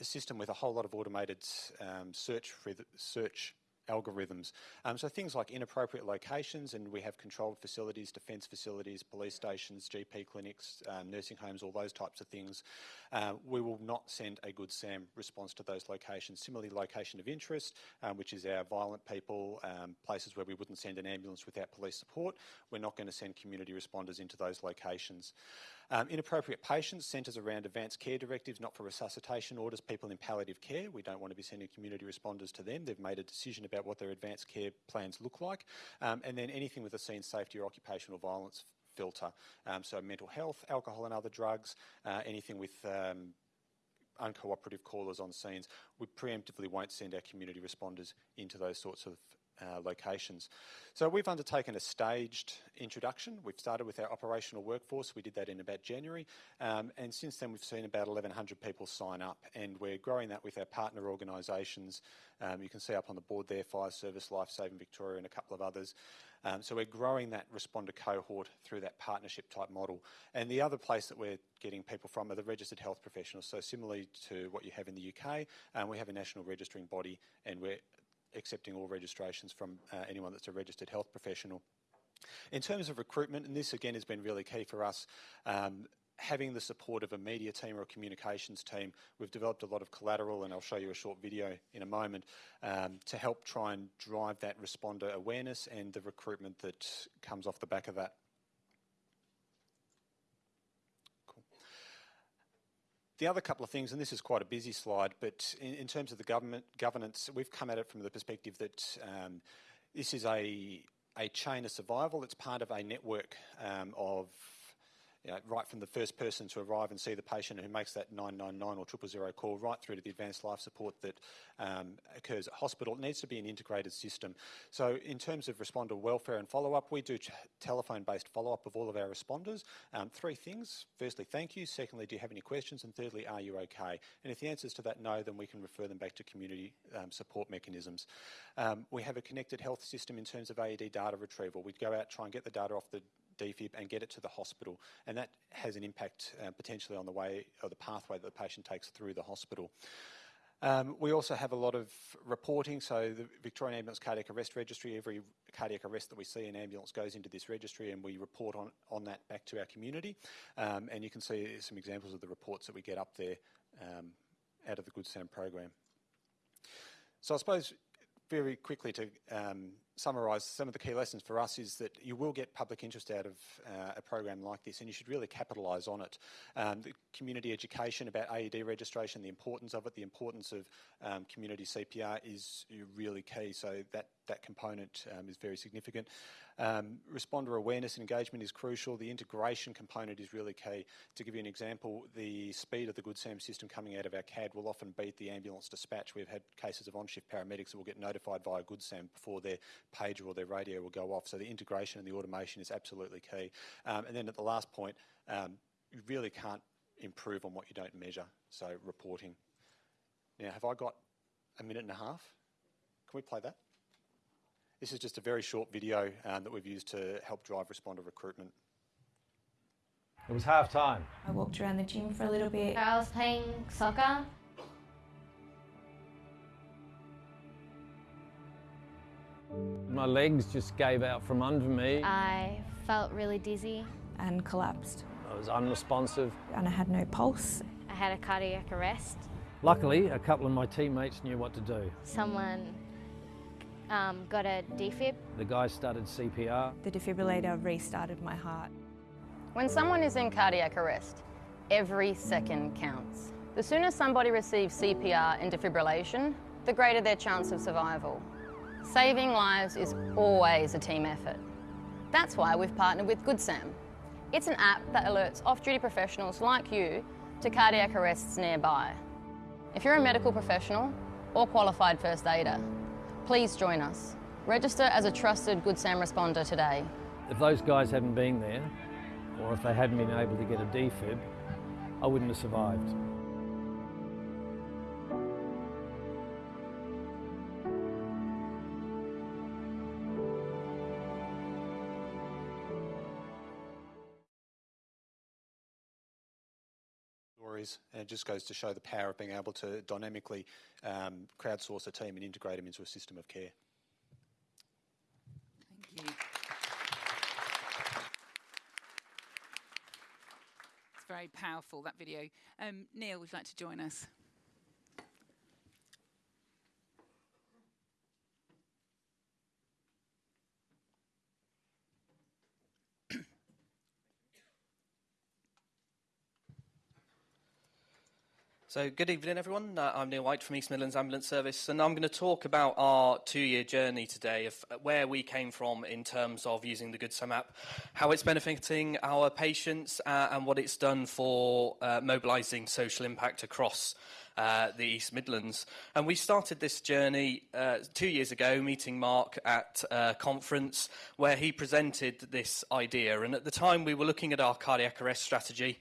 a system with a whole lot of automated um, search search algorithms. Um, so things like inappropriate locations, and we have controlled facilities, defence facilities, police stations, GP clinics, um, nursing homes, all those types of things. Uh, we will not send a good SAM response to those locations. Similarly, location of interest, um, which is our violent people, um, places where we wouldn't send an ambulance without police support, we're not going to send community responders into those locations. Um, inappropriate patients centres around advanced care directives, not for resuscitation orders, people in palliative care. We don't want to be sending community responders to them. They've made a decision about what their advanced care plans look like. Um, and then anything with a scene safety or occupational violence filter. Um, so mental health, alcohol and other drugs, uh, anything with um, uncooperative callers on scenes. We preemptively won't send our community responders into those sorts of uh, locations. So we've undertaken a staged introduction. We've started with our operational workforce. We did that in about January. Um, and since then, we've seen about 1,100 people sign up. And we're growing that with our partner organisations. Um, you can see up on the board there, Fire Service, Life Saving Victoria and a couple of others. Um, so we're growing that responder cohort through that partnership type model. And the other place that we're getting people from are the registered health professionals. So similarly to what you have in the UK, um, we have a national registering body and we're accepting all registrations from uh, anyone that's a registered health professional. In terms of recruitment, and this again has been really key for us, um, having the support of a media team or a communications team, we've developed a lot of collateral, and I'll show you a short video in a moment, um, to help try and drive that responder awareness and the recruitment that comes off the back of that. The other couple of things, and this is quite a busy slide, but in, in terms of the government governance, we've come at it from the perspective that um, this is a a chain of survival. It's part of a network um, of you know, right from the first person to arrive and see the patient who makes that 999 or 000 call right through to the advanced life support that um, occurs at hospital. It needs to be an integrated system. So in terms of responder welfare and follow-up, we do telephone-based follow-up of all of our responders. Um, three things. Firstly, thank you. Secondly, do you have any questions? And thirdly, are you okay? And if the answer is to that no, then we can refer them back to community um, support mechanisms. Um, we have a connected health system in terms of AED data retrieval. We go out, try and get the data off the defib and get it to the hospital. And that has an impact uh, potentially on the way or the pathway that the patient takes through the hospital. Um, we also have a lot of reporting. So the Victorian Ambulance Cardiac Arrest Registry, every cardiac arrest that we see in ambulance goes into this registry and we report on, on that back to our community. Um, and you can see some examples of the reports that we get up there um, out of the Good Sam program. So I suppose very quickly to um, summarise some of the key lessons for us is that you will get public interest out of uh, a program like this and you should really capitalise on it. Um, the community education about AED registration, the importance of it, the importance of um, community CPR is really key, so that, that component um, is very significant. Um, responder awareness and engagement is crucial. The integration component is really key. To give you an example, the speed of the Good Sam system coming out of our CAD will often beat the ambulance dispatch. We've had cases of on-shift paramedics that will get notified via Good Sam before their pager or their radio will go off. So the integration and the automation is absolutely key. Um, and then at the last point, um, you really can't improve on what you don't measure. So reporting. Now, have I got a minute and a half? Can we play that? This is just a very short video um, that we've used to help drive responder recruitment. It was half time. I walked around the gym for a little bit. I was playing soccer. My legs just gave out from under me. I felt really dizzy. And collapsed. I was unresponsive. And I had no pulse. I had a cardiac arrest. Luckily, a couple of my teammates knew what to do. Someone um, got a defib. The guy started CPR. The defibrillator restarted my heart. When someone is in cardiac arrest, every second counts. The sooner somebody receives CPR and defibrillation, the greater their chance of survival. Saving lives is always a team effort. That's why we've partnered with GoodSam. It's an app that alerts off-duty professionals like you to cardiac arrests nearby. If you're a medical professional or qualified first aider, please join us. Register as a trusted Good Sam responder today. If those guys hadn't been there, or if they hadn't been able to get a defib, I wouldn't have survived. And it just goes to show the power of being able to dynamically um, crowdsource a team and integrate them into a system of care. Thank you. It's very powerful, that video. Um, Neil, would you like to join us? So good evening everyone, uh, I'm Neil White from East Midlands Ambulance Service and I'm going to talk about our two-year journey today of where we came from in terms of using the Good Sam app, how it's benefiting our patients uh, and what it's done for uh, mobilising social impact across uh, the East Midlands. And we started this journey uh, two years ago, meeting Mark at a conference where he presented this idea. And at the time, we were looking at our cardiac arrest strategy,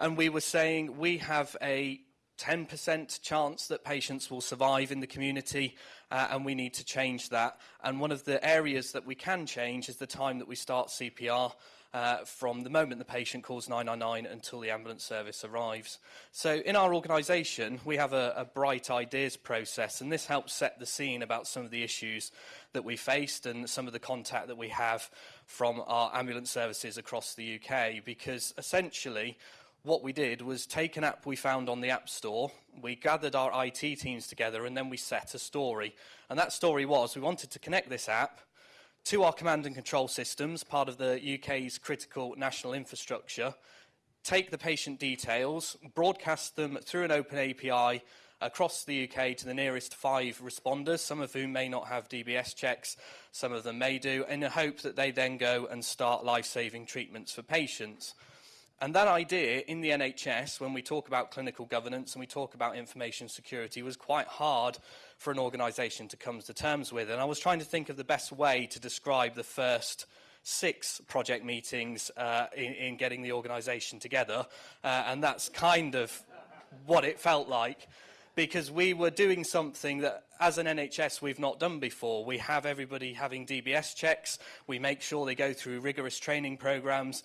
and we were saying we have a 10% chance that patients will survive in the community, uh, and we need to change that. And one of the areas that we can change is the time that we start CPR. Uh, from the moment the patient calls 999 until the ambulance service arrives. So in our organisation, we have a, a bright ideas process, and this helps set the scene about some of the issues that we faced and some of the contact that we have from our ambulance services across the UK, because essentially what we did was take an app we found on the App Store, we gathered our IT teams together, and then we set a story. And that story was we wanted to connect this app to our command and control systems, part of the UK's critical national infrastructure, take the patient details, broadcast them through an open API across the UK to the nearest five responders, some of whom may not have DBS checks, some of them may do, in the hope that they then go and start life-saving treatments for patients. And that idea in the NHS, when we talk about clinical governance and we talk about information security, was quite hard for an organisation to come to terms with. And I was trying to think of the best way to describe the first six project meetings uh, in, in getting the organisation together. Uh, and that's kind of what it felt like because we were doing something that as an NHS we've not done before. We have everybody having DBS checks. We make sure they go through rigorous training programs.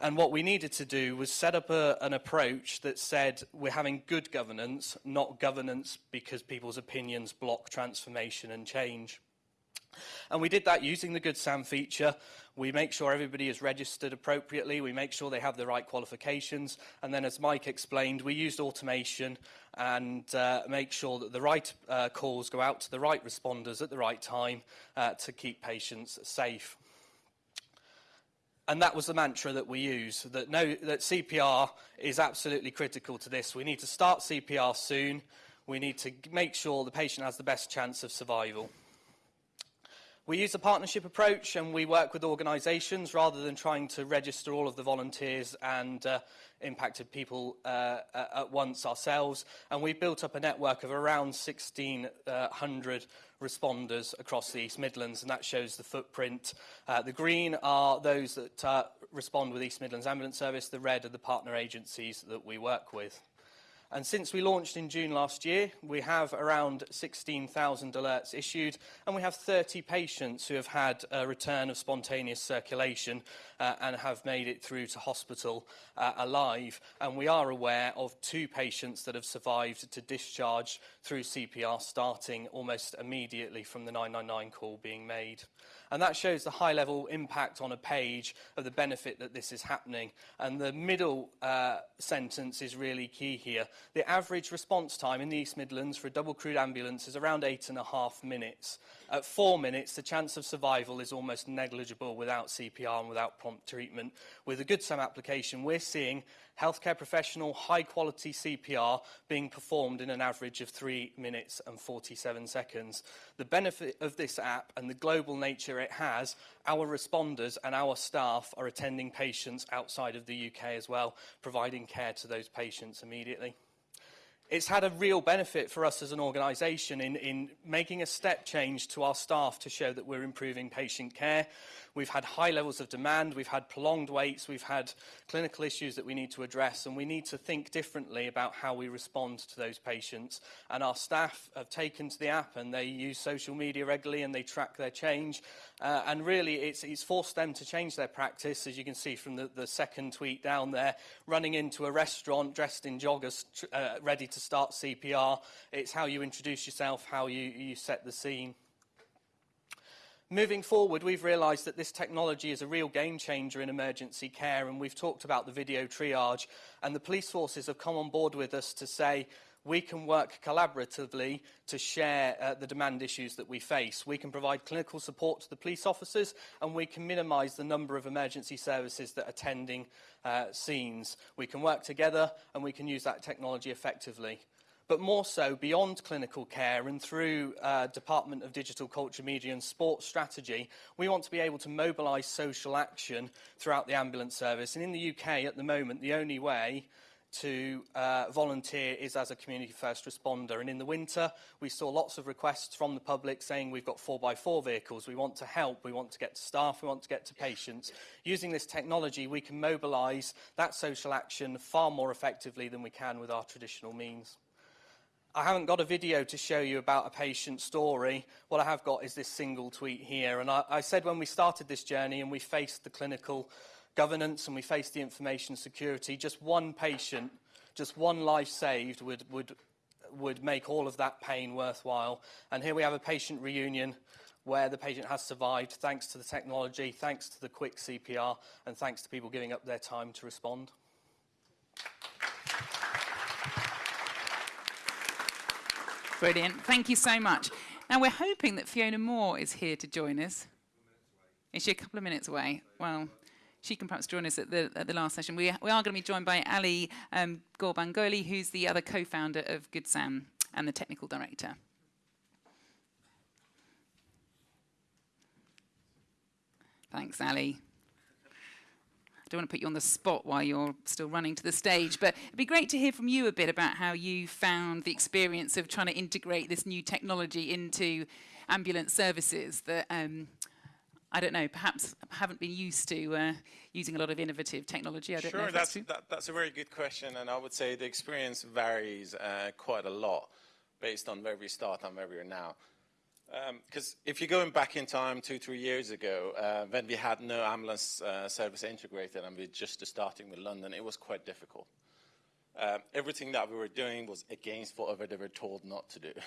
And what we needed to do was set up a, an approach that said we're having good governance, not governance because people's opinions block transformation and change. And we did that using the Good SAM feature. We make sure everybody is registered appropriately. We make sure they have the right qualifications. And then, as Mike explained, we used automation and uh, make sure that the right uh, calls go out to the right responders at the right time uh, to keep patients safe. And that was the mantra that we use that, no, that CPR is absolutely critical to this. We need to start CPR soon. We need to make sure the patient has the best chance of survival. We use a partnership approach and we work with organisations rather than trying to register all of the volunteers and uh, impacted people uh, uh, at once ourselves. And we built up a network of around 1,600 uh, responders across the East Midlands, and that shows the footprint. Uh, the green are those that uh, respond with East Midlands Ambulance Service, the red are the partner agencies that we work with. And since we launched in June last year, we have around 16,000 alerts issued, and we have 30 patients who have had a return of spontaneous circulation uh, and have made it through to hospital uh, alive. And we are aware of two patients that have survived to discharge through CPR starting almost immediately from the 999 call being made. And that shows the high level impact on a page of the benefit that this is happening. And the middle uh, sentence is really key here. The average response time in the East Midlands for a double crewed ambulance is around eight and a half minutes. At four minutes, the chance of survival is almost negligible without CPR and without prompt treatment. With a Good SAM application, we're seeing healthcare professional high quality CPR being performed in an average of 3 minutes and 47 seconds. The benefit of this app and the global nature it has, our responders and our staff are attending patients outside of the UK as well, providing care to those patients immediately. it's had a real benefit for us as an organisation in, in making a step change to our staff to show that we're improving patient care. We've had high levels of demand, we've had prolonged waits, we've had clinical issues that we need to address, and we need to think differently about how we respond to those patients. And our staff have taken to the app and they use social media regularly and they track their change. Uh, and really, it's, it's forced them to change their practice, as you can see from the, the second tweet down there, running into a restaurant dressed in joggers, uh, ready to start CPR. It's how you introduce yourself, how you, you set the scene. Moving forward, we've realised that this technology is a real game changer in emergency care, and we've talked about the video triage, and the police forces have come on board with us to say we can work collaboratively to share uh, the demand issues that we face. We can provide clinical support to the police officers and we can minimise the number of emergency services that are attending uh, scenes. We can work together and we can use that technology effectively. But more so, beyond clinical care and through uh, Department of Digital Culture, Media and Sports strategy, we want to be able to mobilise social action throughout the ambulance service. And in the UK, at the moment, the only way to uh, volunteer is as a community first responder. And in the winter, we saw lots of requests from the public saying we've got 4x4 vehicles, we want to help, we want to get to staff, we want to get to patients. Using this technology, we can mobilise that social action far more effectively than we can with our traditional means. I haven't got a video to show you about a patient story. What I have got is this single tweet here. And I, I said when we started this journey and we faced the clinical governance and we faced the information security, just one patient, just one life saved would, would, would make all of that pain worthwhile. And here we have a patient reunion where the patient has survived thanks to the technology, thanks to the quick CPR, and thanks to people giving up their time to respond. Brilliant. Thank you so much. Now, we're hoping that Fiona Moore is here to join us. Is she a couple of minutes away? Well, she can perhaps join us at the, at the last session. We, we are going to be joined by Ali um, Ghorbangholi, who's the other co-founder of Good Sam and the technical director. Thanks, Ali. I don't want to put you on the spot while you're still running to the stage, but it'd be great to hear from you a bit about how you found the experience of trying to integrate this new technology into ambulance services that um, I don't know, perhaps haven't been used to uh, using a lot of innovative technology. I don't sure, know that's, that's, that, that's a very good question, and I would say the experience varies uh, quite a lot based on where we start and where we are now. Because um, if you're going back in time two, three years ago, uh, when we had no ambulance uh, service integrated and we were just starting with London, it was quite difficult. Uh, everything that we were doing was against whatever they were told not to do.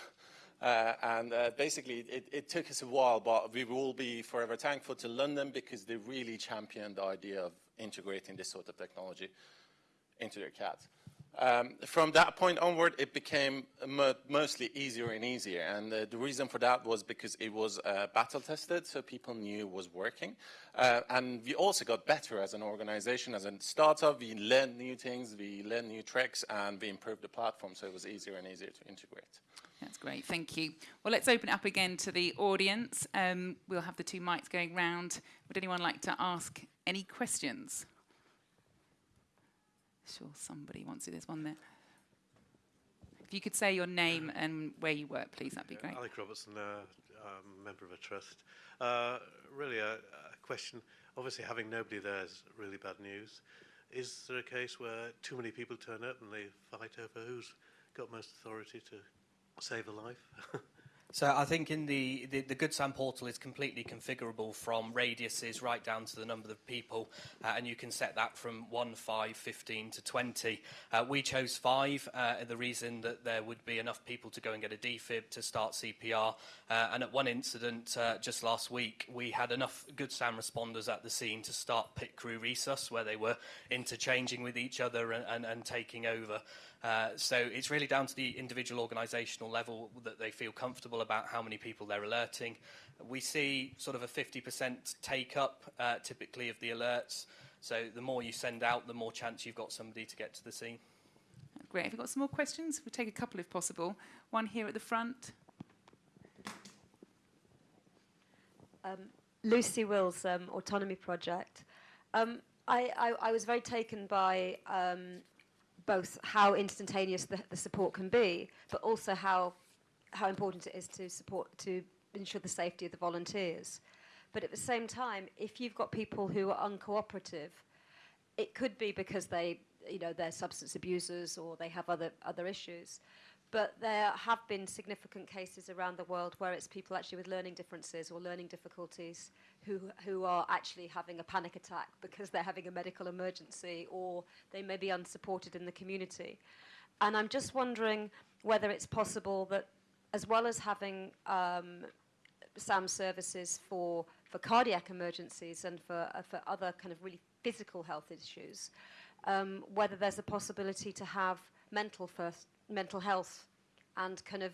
Uh, and uh, basically, it, it, took us a while, but we will be forever thankful to London because they really championed the idea of integrating this sort of technology into their CAD. Um, from that point onward, it became mo mostly easier and easier. And uh, the reason for that was because it was uh, battle tested, so people knew it was working. Uh, and we also got better as an organization, as a startup. We learned new things, we learned new tricks, and we improved the platform, so it was easier and easier to integrate. That's great, thank you. Well, let's open up again to the audience. Um, we'll have the two mics going round. Would anyone like to ask any questions? Sure, somebody wants to. There's one there. If you could say your name and where you work, please, that'd be great. Alec Robertson, uh, member of a trust. Uh, really, a, a question. Obviously, having nobody there is really bad news. Is there a case where too many people turn up and they fight over who's got most authority to save a life? So I think in the, the, the Good Sam portal is completely configurable from radiuses right down to the number of people, uh, and you can set that from 1, 5, 15 to 20. Uh, we chose 5, uh, the reason that there would be enough people to go and get a defib to start CPR, uh, and at one incident uh, just last week, we had enough Good Sam responders at the scene to start pit crew resus, where they were interchanging with each other and, and, and taking over. Uh, so it's really down to the individual organisational level that they feel comfortable about how many people they're alerting. We see sort of a 50% take up uh, typically of the alerts. So the more you send out, the more chance you've got somebody to get to the scene. Great. Have you got some more questions? We'll take a couple if possible. One here at the front. Um, Lucy Wills, um, Autonomy Project. Um, I, I, I, was very taken by um, both how instantaneous the, the support can be, but also how how important it is to support to ensure the safety of the volunteers. But at the same time, if you've got people who are uncooperative, it could be because they you know they're substance abusers or they have other other issues. But there have been significant cases around the world where it's people actually with learning differences or learning difficulties who, who are actually having a panic attack because they're having a medical emergency or they may be unsupported in the community. And I'm just wondering whether it's possible that as well as having um, SAM services for, for cardiac emergencies and for, uh, for other kind of really physical health issues, um, whether there's a possibility to have mental first mental health and kind of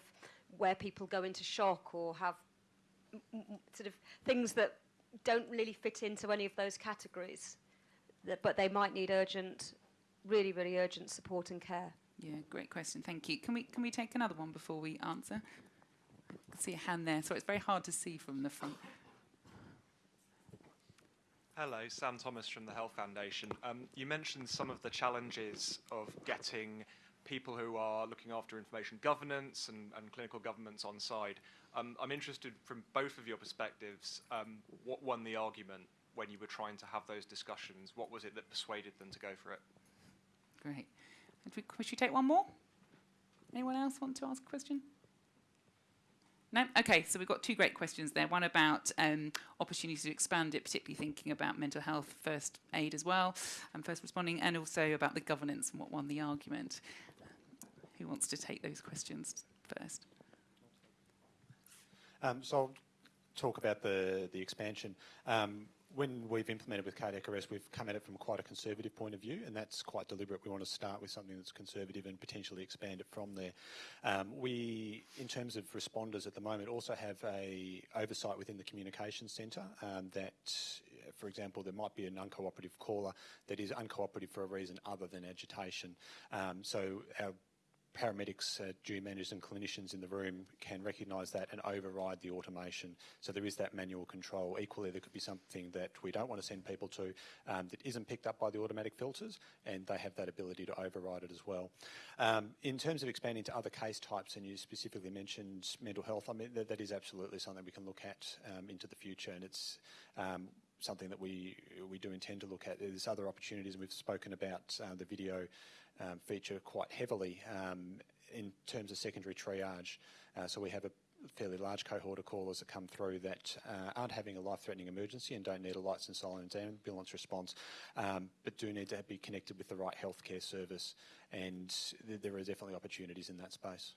where people go into shock or have sort of things that don't really fit into any of those categories, but they might need urgent, really, really urgent support and care. Yeah, great question. Thank you. Can we can we take another one before we answer? I see a hand there, so it's very hard to see from the front. Hello, Sam Thomas from the Health Foundation. Um, you mentioned some of the challenges of getting people who are looking after information governance and, and clinical governance on side. Um, I'm interested from both of your perspectives, um, what won the argument when you were trying to have those discussions? What was it that persuaded them to go for it? Great. We, should we take one more? Anyone else want to ask a question? No? Okay, so we've got two great questions there. One about um, opportunities to expand it, particularly thinking about mental health first aid as well, and first responding, and also about the governance and what won the argument. Who wants to take those questions first? Um, so I'll talk about the, the expansion. Um, when we've implemented with cardiac arrest, we've come at it from quite a conservative point of view, and that's quite deliberate. We want to start with something that's conservative and potentially expand it from there. Um, we, in terms of responders at the moment, also have a oversight within the communications centre um, that, for example, there might be an uncooperative caller that is uncooperative for a reason other than agitation. Um, so our paramedics, uh, duty managers and clinicians in the room can recognise that and override the automation. So there is that manual control. Equally, there could be something that we don't want to send people to um, that isn't picked up by the automatic filters, and they have that ability to override it as well. Um, in terms of expanding to other case types, and you specifically mentioned mental health, I mean, that, that is absolutely something we can look at um, into the future, and it's um, something that we we do intend to look at. There's other opportunities, and we've spoken about uh, the video um, feature quite heavily um, in terms of secondary triage. Uh, so we have a fairly large cohort of callers that come through that uh, aren't having a life-threatening emergency and don't need a lights and sirens ambulance response, um, but do need to be connected with the right healthcare service. And th there are definitely opportunities in that space.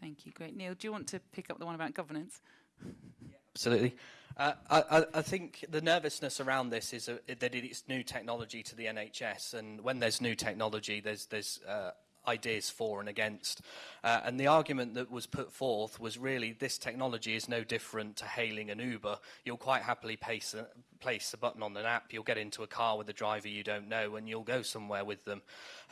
Thank you. Great. Neil, do you want to pick up the one about governance? Absolutely. Uh, I, I, think the nervousness around this is a, that it's new technology to the NHS, and when there's new technology, there's, there's uh, ideas for and against. Uh, and the argument that was put forth was really this technology is no different to hailing an Uber. You'll quite happily place a, place a button on an app, you'll get into a car with a driver you don't know, and you'll go somewhere with them.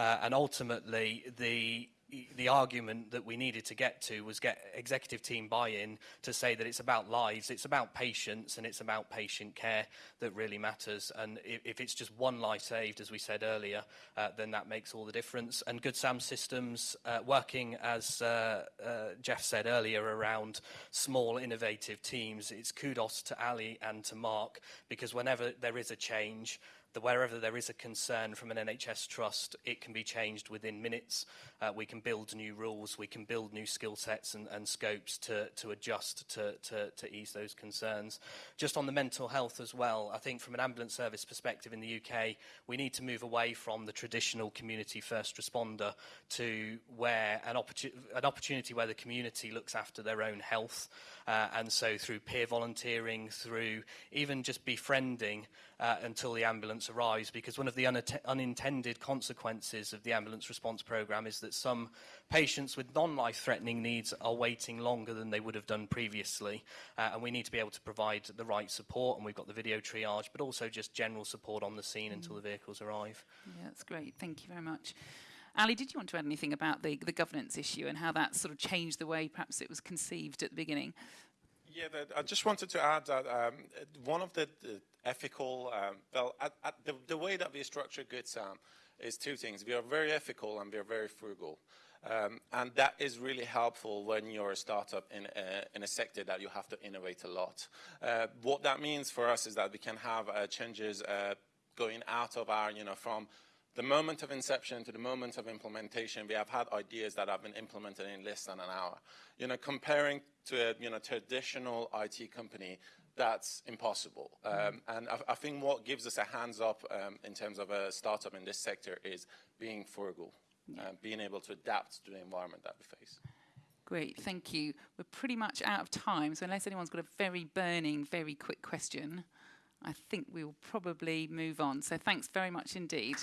Uh, and ultimately, the the argument that we needed to get to was get executive team buy-in to say that it's about lives, it's about patients, and it's about patient care that really matters. And if, if it's just one life saved, as we said earlier, uh, then that makes all the difference. And Good Sam Systems uh, working, as uh, uh, Jeff said earlier, around small innovative teams. It's kudos to Ali and to Mark because whenever there is a change, that wherever there is a concern from an NHS trust, it can be changed within minutes. Uh, we can build new rules, we can build new skill sets and, and scopes to, to adjust to, to, to ease those concerns. Just on the mental health as well, I think from an ambulance service perspective in the UK, we need to move away from the traditional community first responder to where an, an opportunity where the community looks after their own health. Uh, and so through peer volunteering, through even just befriending uh, until the ambulance arrives because one of the unintended consequences of the ambulance response program is that some patients with non-life-threatening needs are waiting longer than they would have done previously uh, and we need to be able to provide the right support and we've got the video triage but also just general support on the scene mm. until the vehicles arrive. Yeah, that's great. Thank you very much. Ali, did you want to add anything about the, the governance issue and how that sort of changed the way perhaps it was conceived at the beginning? Yeah, I just wanted to add that um, one of the, the ethical, um, well, at, at the, the, way that we structure Good Sam is two things. We are very ethical and we are very frugal. Um, and that is really helpful when you're a startup in a, in a sector that you have to innovate a lot. Uh, what that means for us is that we can have uh, changes uh, going out of our, you know, from the moment of inception to the moment of implementation, we have had ideas that have been implemented in less than an hour. You know, comparing to a you know, traditional IT company, that's impossible. Um, and I, I, think what gives us a hands up um, in terms of a startup in this sector is being frugal, yeah. uh, being able to adapt to the environment that we face. Great, thank you. We're pretty much out of time, so unless anyone's got a very burning, very quick question, I think we'll probably move on. So thanks very much indeed.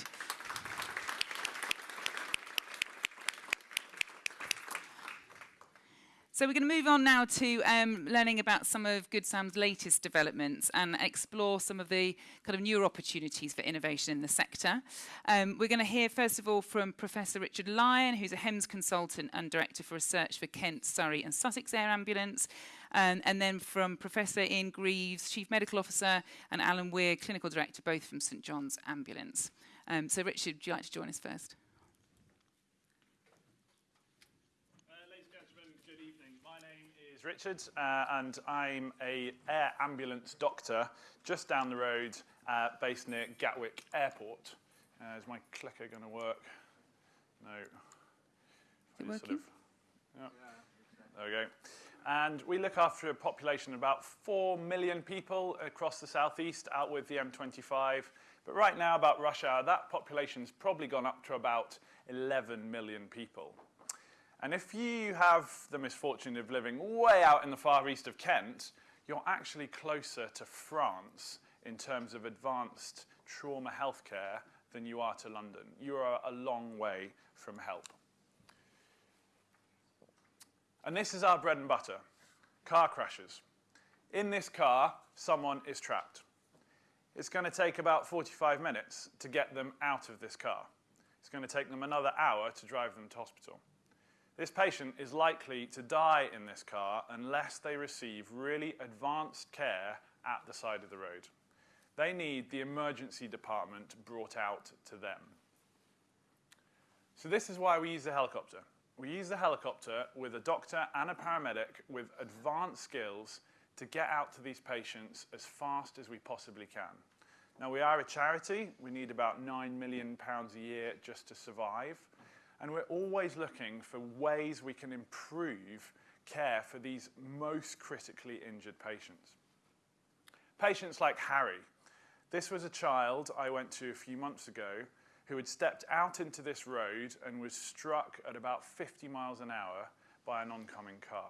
So we're going to move on now to um, learning about some of Good Sam's latest developments and explore some of the kind of newer opportunities for innovation in the sector. Um, we're going to hear first of all from Professor Richard Lyon, who's a HEMS consultant and director for research for Kent, Surrey and Sussex Air Ambulance. Um, and then from Professor Ian Greaves, Chief Medical Officer, and Alan Weir, Clinical Director, both from St John's Ambulance. Um, so Richard, would you like to join us first? Is Richard, uh, and I'm a air ambulance doctor just down the road, uh, based near Gatwick Airport. Uh, is my clicker going to work? No. Is it working? Of, yeah. There we go. And we look after a population of about 4 million people across the southeast out with the M25. But right now, about rush hour, that population's probably gone up to about 11 million people. And if you have the misfortune of living way out in the far east of Kent, you're actually closer to France in terms of advanced trauma healthcare than you are to London. You are a long way from help. And this is our bread and butter, car crashes. In this car, someone is trapped. It's going to take about 45 minutes to get them out of this car. It's going to take them another hour to drive them to hospital. This patient is likely to die in this car unless they receive really advanced care at the side of the road. They need the emergency department brought out to them. So this is why we use the helicopter. We use the helicopter with a doctor and a paramedic with advanced skills to get out to these patients as fast as we possibly can. Now, we are a charity. We need about £9 million a year just to survive. And we're always looking for ways we can improve care for these most critically injured patients. Patients like Harry. This was a child I went to a few months ago who had stepped out into this road and was struck at about 50 miles an hour by an oncoming car.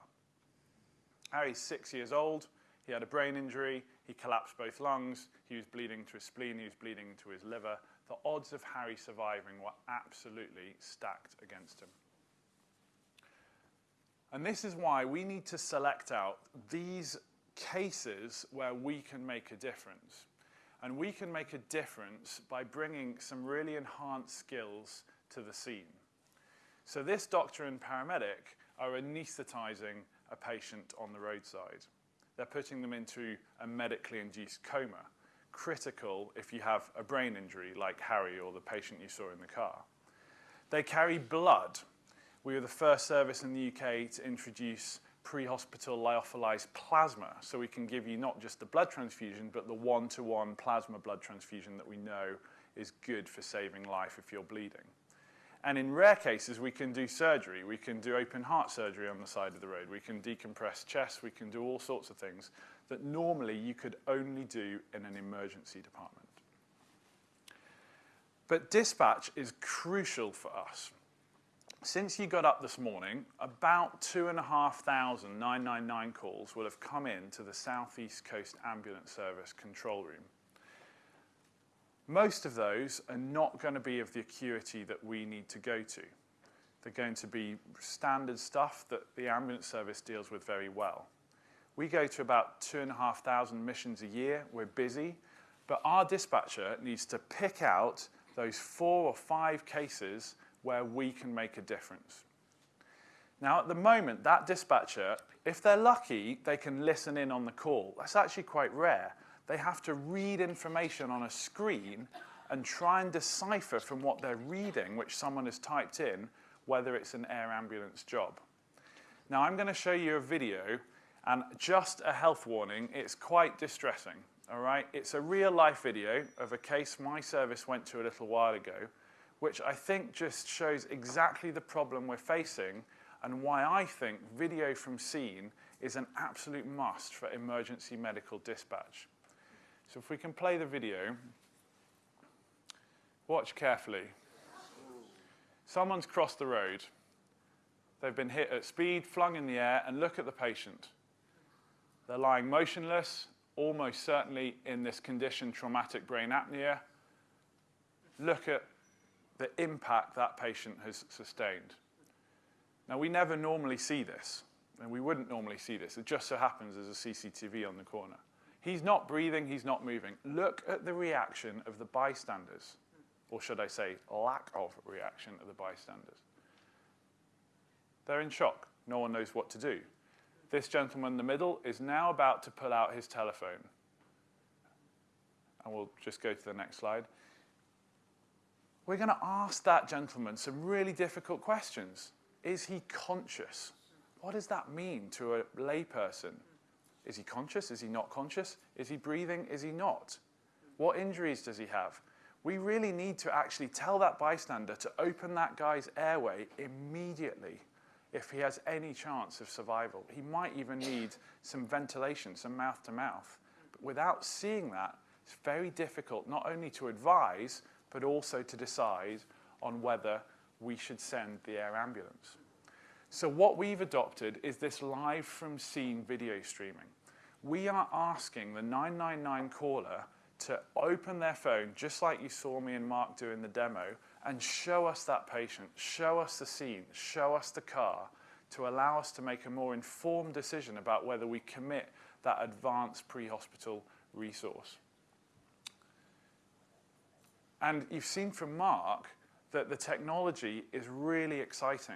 Harry's six years old. He had a brain injury. He collapsed both lungs. He was bleeding to his spleen. He was bleeding to his liver the odds of Harry surviving were absolutely stacked against him. And this is why we need to select out these cases where we can make a difference. And we can make a difference by bringing some really enhanced skills to the scene. So this doctor and paramedic are anaesthetizing a patient on the roadside. They're putting them into a medically induced coma critical if you have a brain injury like Harry or the patient you saw in the car. They carry blood. We were the first service in the UK to introduce pre-hospital lyophilized plasma, so we can give you not just the blood transfusion, but the one-to-one -one plasma blood transfusion that we know is good for saving life if you're bleeding. And in rare cases, we can do surgery. We can do open heart surgery on the side of the road. We can decompress chests. We can do all sorts of things that normally you could only do in an emergency department. But dispatch is crucial for us. Since you got up this morning, about 2,500 999 calls will have come in to the Southeast Coast Ambulance Service control room. Most of those are not going to be of the acuity that we need to go to. They're going to be standard stuff that the ambulance service deals with very well. We go to about 2,500 missions a year. We're busy. But our dispatcher needs to pick out those four or five cases where we can make a difference. Now, at the moment, that dispatcher, if they're lucky, they can listen in on the call. That's actually quite rare. They have to read information on a screen and try and decipher from what they're reading, which someone has typed in, whether it's an air ambulance job. Now, I'm going to show you a video and just a health warning, it's quite distressing, all right? It's a real life video of a case my service went to a little while ago, which I think just shows exactly the problem we're facing and why I think video from scene is an absolute must for emergency medical dispatch. So if we can play the video, watch carefully. Someone's crossed the road. They've been hit at speed, flung in the air, and look at the patient. They're lying motionless, almost certainly in this condition, traumatic brain apnea. Look at the impact that patient has sustained. Now, we never normally see this. and we wouldn't normally see this. It just so happens there's a CCTV on the corner. He's not breathing, he's not moving. Look at the reaction of the bystanders, or should I say, lack of reaction of the bystanders. They're in shock. No one knows what to do. This gentleman in the middle is now about to pull out his telephone. And we'll just go to the next slide. We're going to ask that gentleman some really difficult questions. Is he conscious? What does that mean to a layperson? Is he conscious? Is he not conscious? Is he breathing? Is he not? What injuries does he have? We really need to actually tell that bystander to open that guy's airway immediately if he has any chance of survival. He might even need some ventilation, some mouth to mouth. But without seeing that, it's very difficult not only to advise, but also to decide on whether we should send the air ambulance. So what we've adopted is this live from scene video streaming. We are asking the 999 caller to open their phone, just like you saw me and Mark do in the demo, and show us that patient, show us the scene, show us the car, to allow us to make a more informed decision about whether we commit that advanced pre-hospital resource. And you've seen from Mark that the technology is really exciting.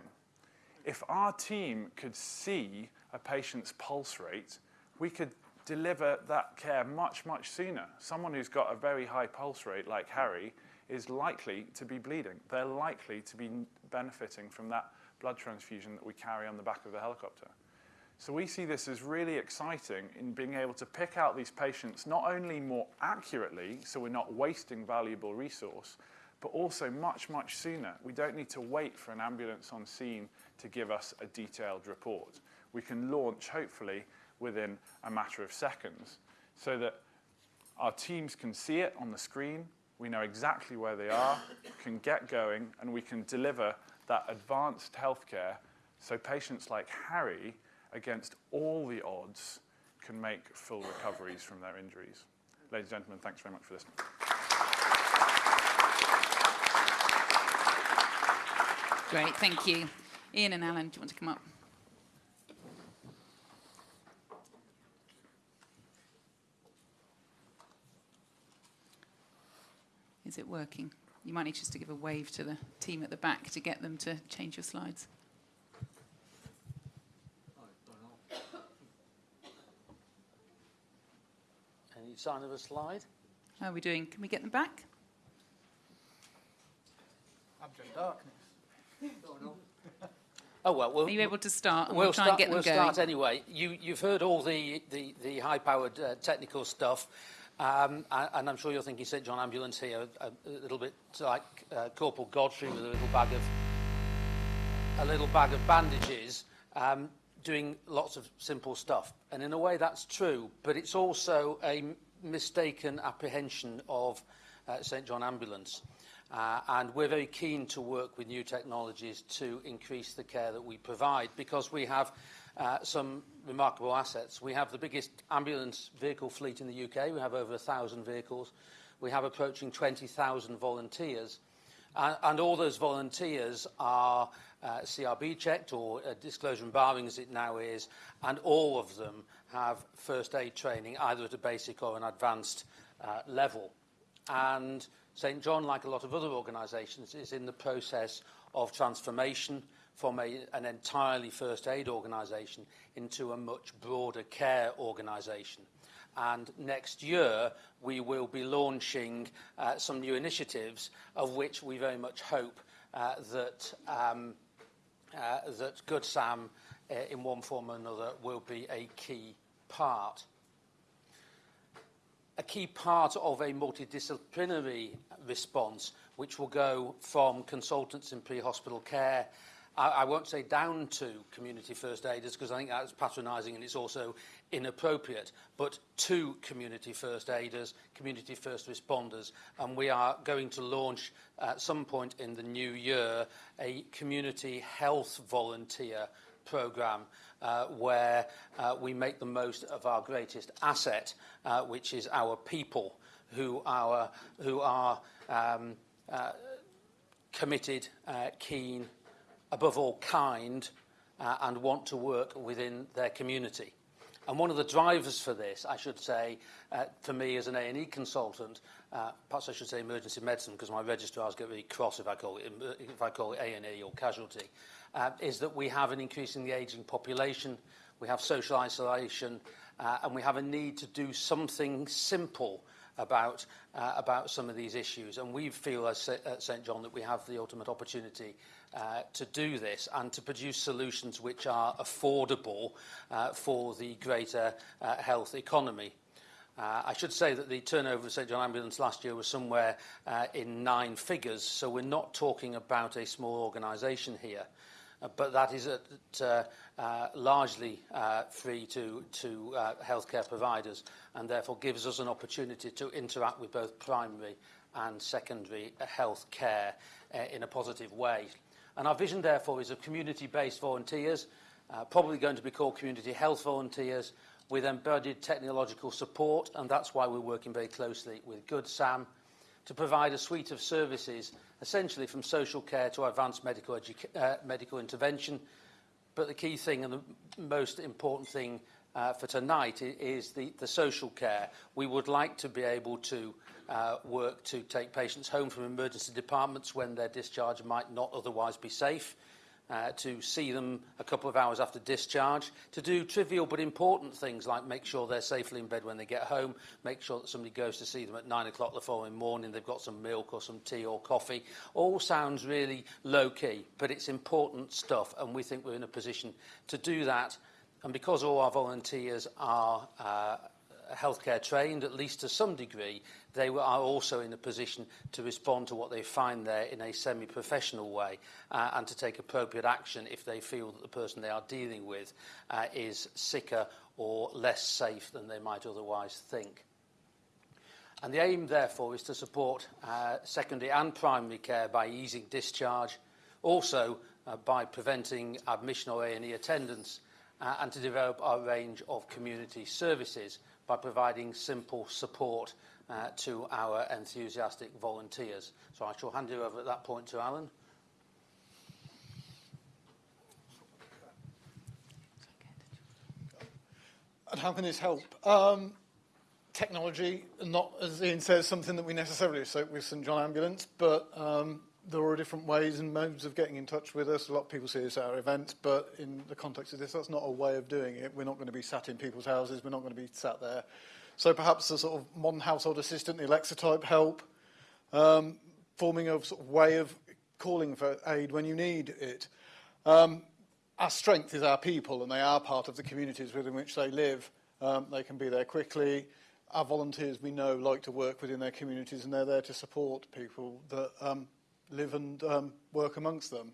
If our team could see a patient's pulse rate, we could deliver that care much, much sooner. Someone who's got a very high pulse rate, like Harry, is likely to be bleeding. They're likely to be benefiting from that blood transfusion that we carry on the back of the helicopter. So we see this as really exciting in being able to pick out these patients not only more accurately, so we're not wasting valuable resource, but also much, much sooner. We don't need to wait for an ambulance on scene to give us a detailed report. We can launch, hopefully, within a matter of seconds so that our teams can see it on the screen, we know exactly where they are, can get going, and we can deliver that advanced healthcare so patients like Harry, against all the odds, can make full recoveries from their injuries. Ladies and gentlemen, thanks very much for listening. Great, thank you. Ian and Alan, do you want to come up? Is it working? You might need just to give a wave to the team at the back to get them to change your slides. Any sign of a slide? How are we doing? Can we get them back? Abject darkness. Oh well, we'll Are you able to start? And we'll, we'll try start, and get them we'll going. start anyway. You, you've heard all the, the, the high-powered uh, technical stuff, um, and, I'm sure you're thinking St John Ambulance here, a, a little bit like uh, Corporal Godfrey with a little bag of a little bag of bandages, um, doing lots of simple stuff. And in a way, that's true, but it's also a mistaken apprehension of uh, St John Ambulance. Uh, and we're very keen to work with new technologies to increase the care that we provide because we have some remarkable assets. We have the biggest ambulance vehicle fleet in the UK. We have over 1,000 vehicles. We have approaching 20,000 volunteers. Uh, and all those volunteers are uh, CRB checked or uh, disclosure and barring as it now is, and all of them have first aid training either at a basic or an advanced uh, level. And St John, like a lot of other organisations, is in the process of transformation from a, an entirely first aid organisation into a much broader care organisation. And next year, we will be launching uh, some new initiatives, of which we very much hope uh, that, um, uh, that GoodSam, uh, in one form or another, will be a key part a key part of a multidisciplinary response, which will go from consultants in pre-hospital care, I, I won't say down to community first aiders, because I think that's patronising and it's also inappropriate, but to community first aiders, community first responders, and we are going to launch at some point in the new year a community health volunteer programme uh, where uh, we make the most of our greatest asset, uh, which is our people who, our, who are um, uh, committed, uh, keen, above all kind, uh, and want to work within their community. And one of the drivers for this, I should say, uh, for me as an A&E consultant, uh, perhaps I should say emergency medicine because my registrars get really cross if I call it, if I call it A&E or casualty, uh, is that we have an increasingly ageing population, we have social isolation, uh, and we have a need to do something simple about, uh, about some of these issues. And we feel as at St John that we have the ultimate opportunity uh, to do this and to produce solutions which are affordable uh, for the greater uh, health economy. Uh, I should say that the turnover of St John Ambulance last year was somewhere uh, in nine figures, so we're not talking about a small organisation here. Uh, but that is at, uh, uh, largely uh, free to, to uh, healthcare providers and therefore gives us an opportunity to interact with both primary and secondary health care uh, in a positive way. And our vision, therefore, is of community-based volunteers, uh, probably going to be called community health volunteers, with embedded technological support, and that's why we're working very closely with Good Sam to provide a suite of services, essentially from social care to advanced medical, uh, medical intervention. But the key thing and the most important thing uh, for tonight is the, the social care. We would like to be able to work to take patients home from emergency departments when their discharge might not otherwise be safe, uh, to see them a couple of hours after discharge, to do trivial but important things like make sure they're safely in bed when they get home, make sure that somebody goes to see them at nine o'clock the following morning, they've got some milk or some tea or coffee. All sounds really low key, but it's important stuff, and we think we're in a position to do that. And because all our volunteers are uh, healthcare trained, at least to some degree, they are also in a position to respond to what they find there in a semi-professional way uh, and to take appropriate action if they feel that the person they are dealing with uh, is sicker or less safe than they might otherwise think. And the aim, therefore, is to support uh, secondary and primary care by easing discharge, also uh, by preventing admission or A&E attendance, uh, and to develop our range of community services by providing simple support uh, to our enthusiastic volunteers. So I shall hand you over at that point to Alan. And how can this help? Um, technology, not, as Ian says, something that we necessarily associate with St John Ambulance, but um, there are different ways and modes of getting in touch with us. A lot of people see us at our events, but in the context of this, that's not a way of doing it. We're not going to be sat in people's houses. We're not going to be sat there. So perhaps a sort of modern household assistant, the Alexa type help, um, forming a sort of way of calling for aid when you need it. Um, our strength is our people, and they are part of the communities within which they live. Um, they can be there quickly. Our volunteers, we know, like to work within their communities, and they're there to support people that um, live and um, work amongst them.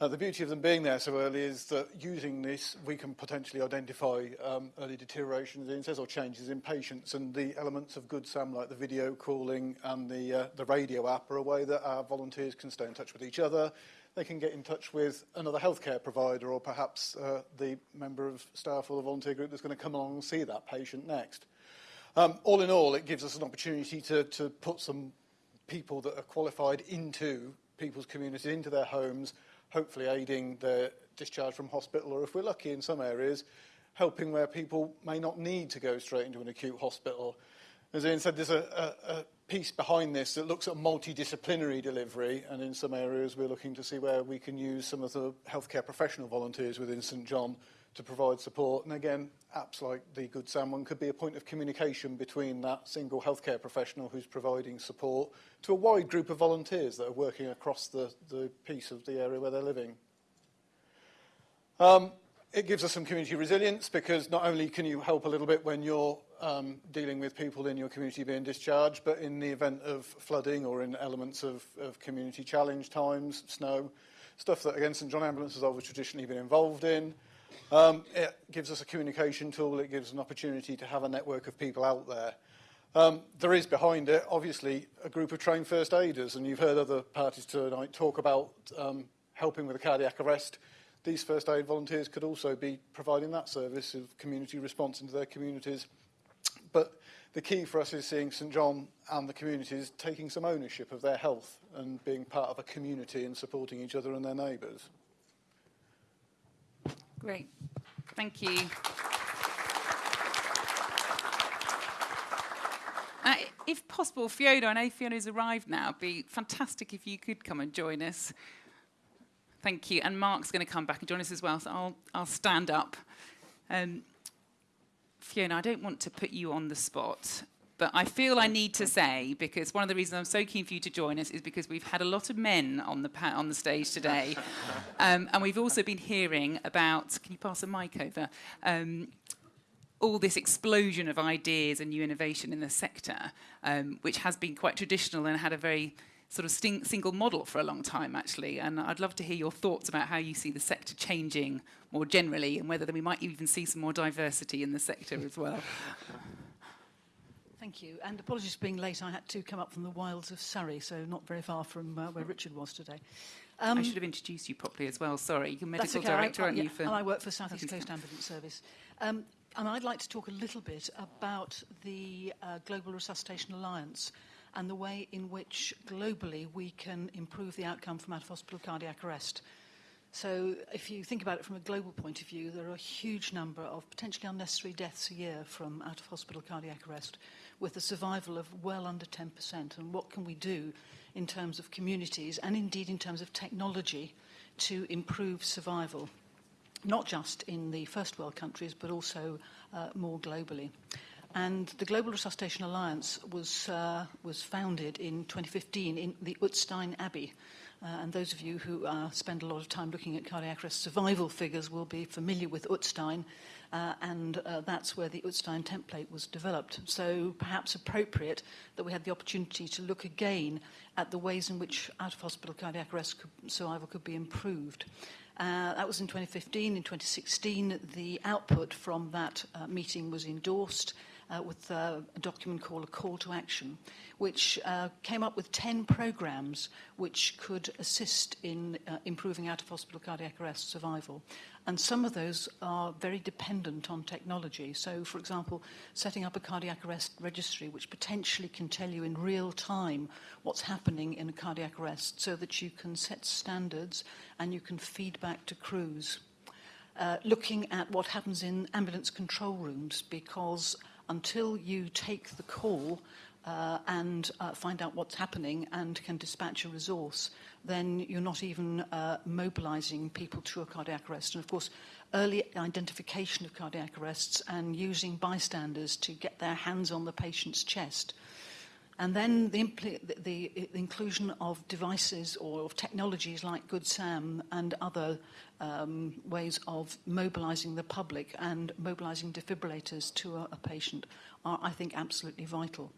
Uh, the beauty of them being there so early is that using this, we can potentially identify um, early deterioration, as Ian says, or changes in patients. And the elements of GoodSam, like the video calling and the, uh, the radio app, are a way that our volunteers can stay in touch with each other. They can get in touch with another healthcare provider or perhaps uh, the member of staff or the volunteer group that's going to come along and see that patient next. Um, all in all, it gives us an opportunity to, to put some people that are qualified into people's communities, into their homes, hopefully aiding their discharge from hospital, or if we're lucky in some areas, helping where people may not need to go straight into an acute hospital. As Ian said, there's a, a, a piece behind this that looks at multidisciplinary delivery, and in some areas we're looking to see where we can use some of the healthcare professional volunteers within St John to provide support. And again, apps like the GoodSam one could be a point of communication between that single healthcare professional who's providing support to a wide group of volunteers that are working across the, the piece of the area where they're living. Um, it gives us some community resilience because not only can you help a little bit when you're um, dealing with people in your community being discharged, but in the event of flooding or in elements of, of community challenge times, snow, stuff that, again, St John Ambulance has always traditionally been involved in, Um, it gives us a communication tool. It gives an opportunity to have a network of people out there. Um, there is behind it, obviously, a group of trained first aiders, and you've heard other parties tonight talk about um, helping with a cardiac arrest. These first aid volunteers could also be providing that service of community response into their communities. But the key for us is seeing St John and the communities taking some ownership of their health and being part of a community and supporting each other and their neighbours. Great. Thank you. Uh, if possible, Fiona, I know Fiona's arrived now. It'd be fantastic if you could come and join us. Thank you. And Mark's going to come back and join us as well, so I'll, I'll stand up. Um, Fiona, I don't want to put you on the spot, But I feel I need to say, because one of the reasons I'm so keen for you to join us is because we've had a lot of men on the, on the stage today. um, and we've also been hearing about, can you pass a mic over? Um, all this explosion of ideas and new innovation in the sector, um, which has been quite traditional and had a very sort of single model for a long time, actually. And I'd love to hear your thoughts about how you see the sector changing more generally and whether we might even see some more diversity in the sector as well. Thank you. And apologies for being late. I had to come up from the wilds of Surrey, so not very far from uh, where Richard was today. I should have introduced you properly as well. Sorry, you're medical okay. Director, I, aren't yeah, you? For and I work for South East Southeast Coast Ambulance Service. Um, and I'd like to talk a little bit about the uh, Global Resuscitation Alliance and the way in which globally we can improve the outcome from out-of-hospital cardiac arrest. So if you think about it from a global point of view, there are a huge number of potentially unnecessary deaths a year from out-of-hospital cardiac arrest with a survival of well under 10%? And what can we do in terms of communities and indeed in terms of technology to improve survival? Not just in the first world countries, but also uh, more globally. And the Global Resuscitation Alliance was, uh, was founded in 2015 in the Utstein Abbey. Uh, and those of you who uh, spend a lot of time looking at cardiac arrest survival figures will be familiar with Utstein uh, and uh, that's where the Utstein template was developed. So perhaps appropriate that we had the opportunity to look again at the ways in which out-of-hospital cardiac arrest could, survival could be improved. Uh, that was in 2015. In 2016, the output from that uh, meeting was endorsed uh, with uh, a document called a call to action, which uh, came up with 10 programs which could assist in uh, improving out-of-hospital cardiac arrest survival. And some of those are very dependent on technology. So, for example, setting up a cardiac arrest registry, which potentially can tell you in real time what's happening in a cardiac arrest so that you can set standards and you can feed back to crews. Uh, looking at what happens in ambulance control rooms because until you take the call uh, and uh, find out what's happening and can dispatch a resource, then you're not even uh, mobilizing people to a cardiac arrest. And of course, early identification of cardiac arrests and using bystanders to get their hands on the patient's chest. And then the, the, the inclusion of devices or of technologies like GoodSam and other um, ways of mobilizing the public and mobilizing defibrillators to a, a patient are, I think, absolutely vital.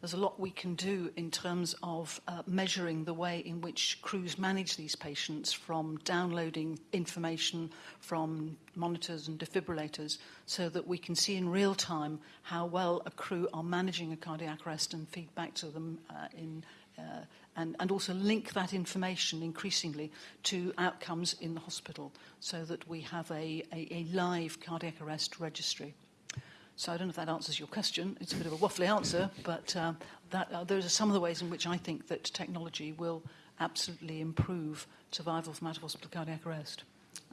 There's a lot we can do in terms of uh, measuring the way in which crews manage these patients from downloading information from monitors and defibrillators so that we can see in real time how well a crew are managing a cardiac arrest and feedback to them uh, in uh, and, and also link that information increasingly to outcomes in the hospital so that we have a, a, a live cardiac arrest registry. So I don't know if that answers your question. It's a bit of a waffly answer, but um, that, uh, those are some of the ways in which I think that technology will absolutely improve survival from out-of-hospital cardiac arrest.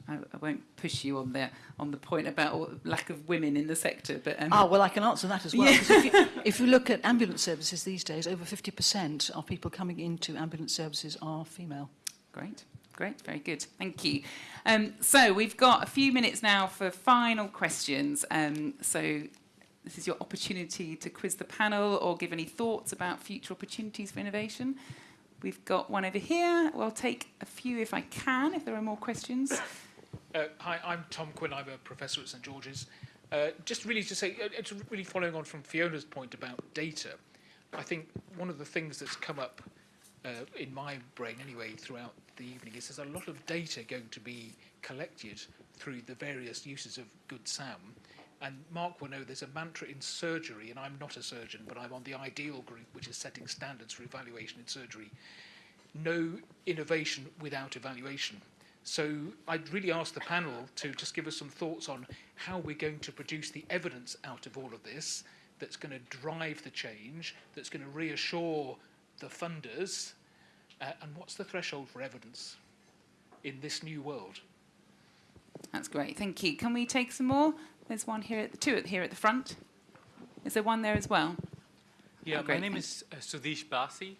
I, I won't push you on the on the point about lack of women in the sector, but um, Ah, well, I can answer that as well. Yeah. If, you, if you look at ambulance services these days, over 50% of people coming into ambulance services are female. Great. Great, very good. Thank you. Um, so we've got a few minutes now for final questions. Um, so this is your opportunity to quiz the panel or give any thoughts about future opportunities for innovation. We've got one over here. We'll take a few if I can, if there are more questions. Uh, hi, I'm Tom Quinn. I'm a professor at St George's. Uh, just really to say, uh, it's really following on from Fiona's point about data. I think one of the things that's come up uh, in my brain anyway throughout the evening is there's a lot of data going to be collected through the various uses of GoodSam. And Mark will know there's a mantra in surgery, and I'm not a surgeon, but I'm on the IDEAL group, which is setting standards for evaluation in surgery. No innovation without evaluation. So I'd really ask the panel to just give us some thoughts on how we're going to produce the evidence out of all of this that's going to drive the change, that's going to reassure the funders, uh, and what's the threshold for evidence in this new world? That's great, thank you. Can we take some more? There's one here, at the two here at the front. Is there one there as well? Yeah, Oh, my name thanks. is uh, Sudhish Basi.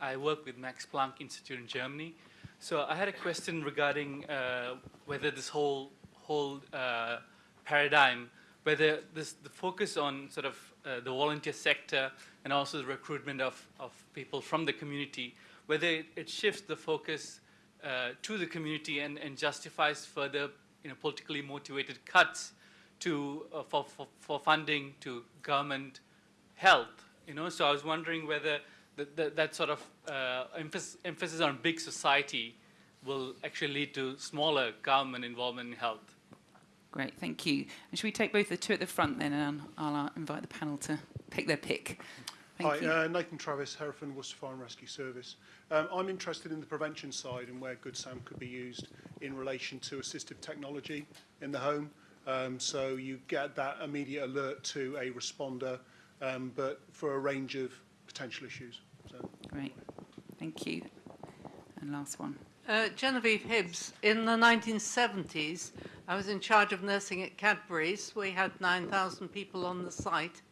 I work with Max Planck Institute in Germany. So I had a question regarding uh, whether this whole whole uh, paradigm, whether this the focus on sort of uh, the volunteer sector and also the recruitment of, of people from the community, whether it, it shifts the focus uh, to the community and, and justifies further you know, politically motivated cuts to, uh, for, for, for funding to government health. You know, so I was wondering whether that, that, that sort of uh, emphasis, emphasis on big society will actually lead to smaller government involvement in health. Great, thank you. And should we take both the two at the front then, and I'll uh, invite the panel to pick their pick. Thank Hi, you. uh, Nathan Travis, Hereford Worcester Fire and Rescue Service. Um, I'm interested in the prevention side and where GoodSam could be used in relation to assistive technology in the home. Um, so you get that immediate alert to a responder, um, but for a range of potential issues. So. Great, thank you. And last one. Uh, Genevieve Hibbs, in the 1970s, I was in charge of nursing at Cadbury's. We had 9,000 people on the site.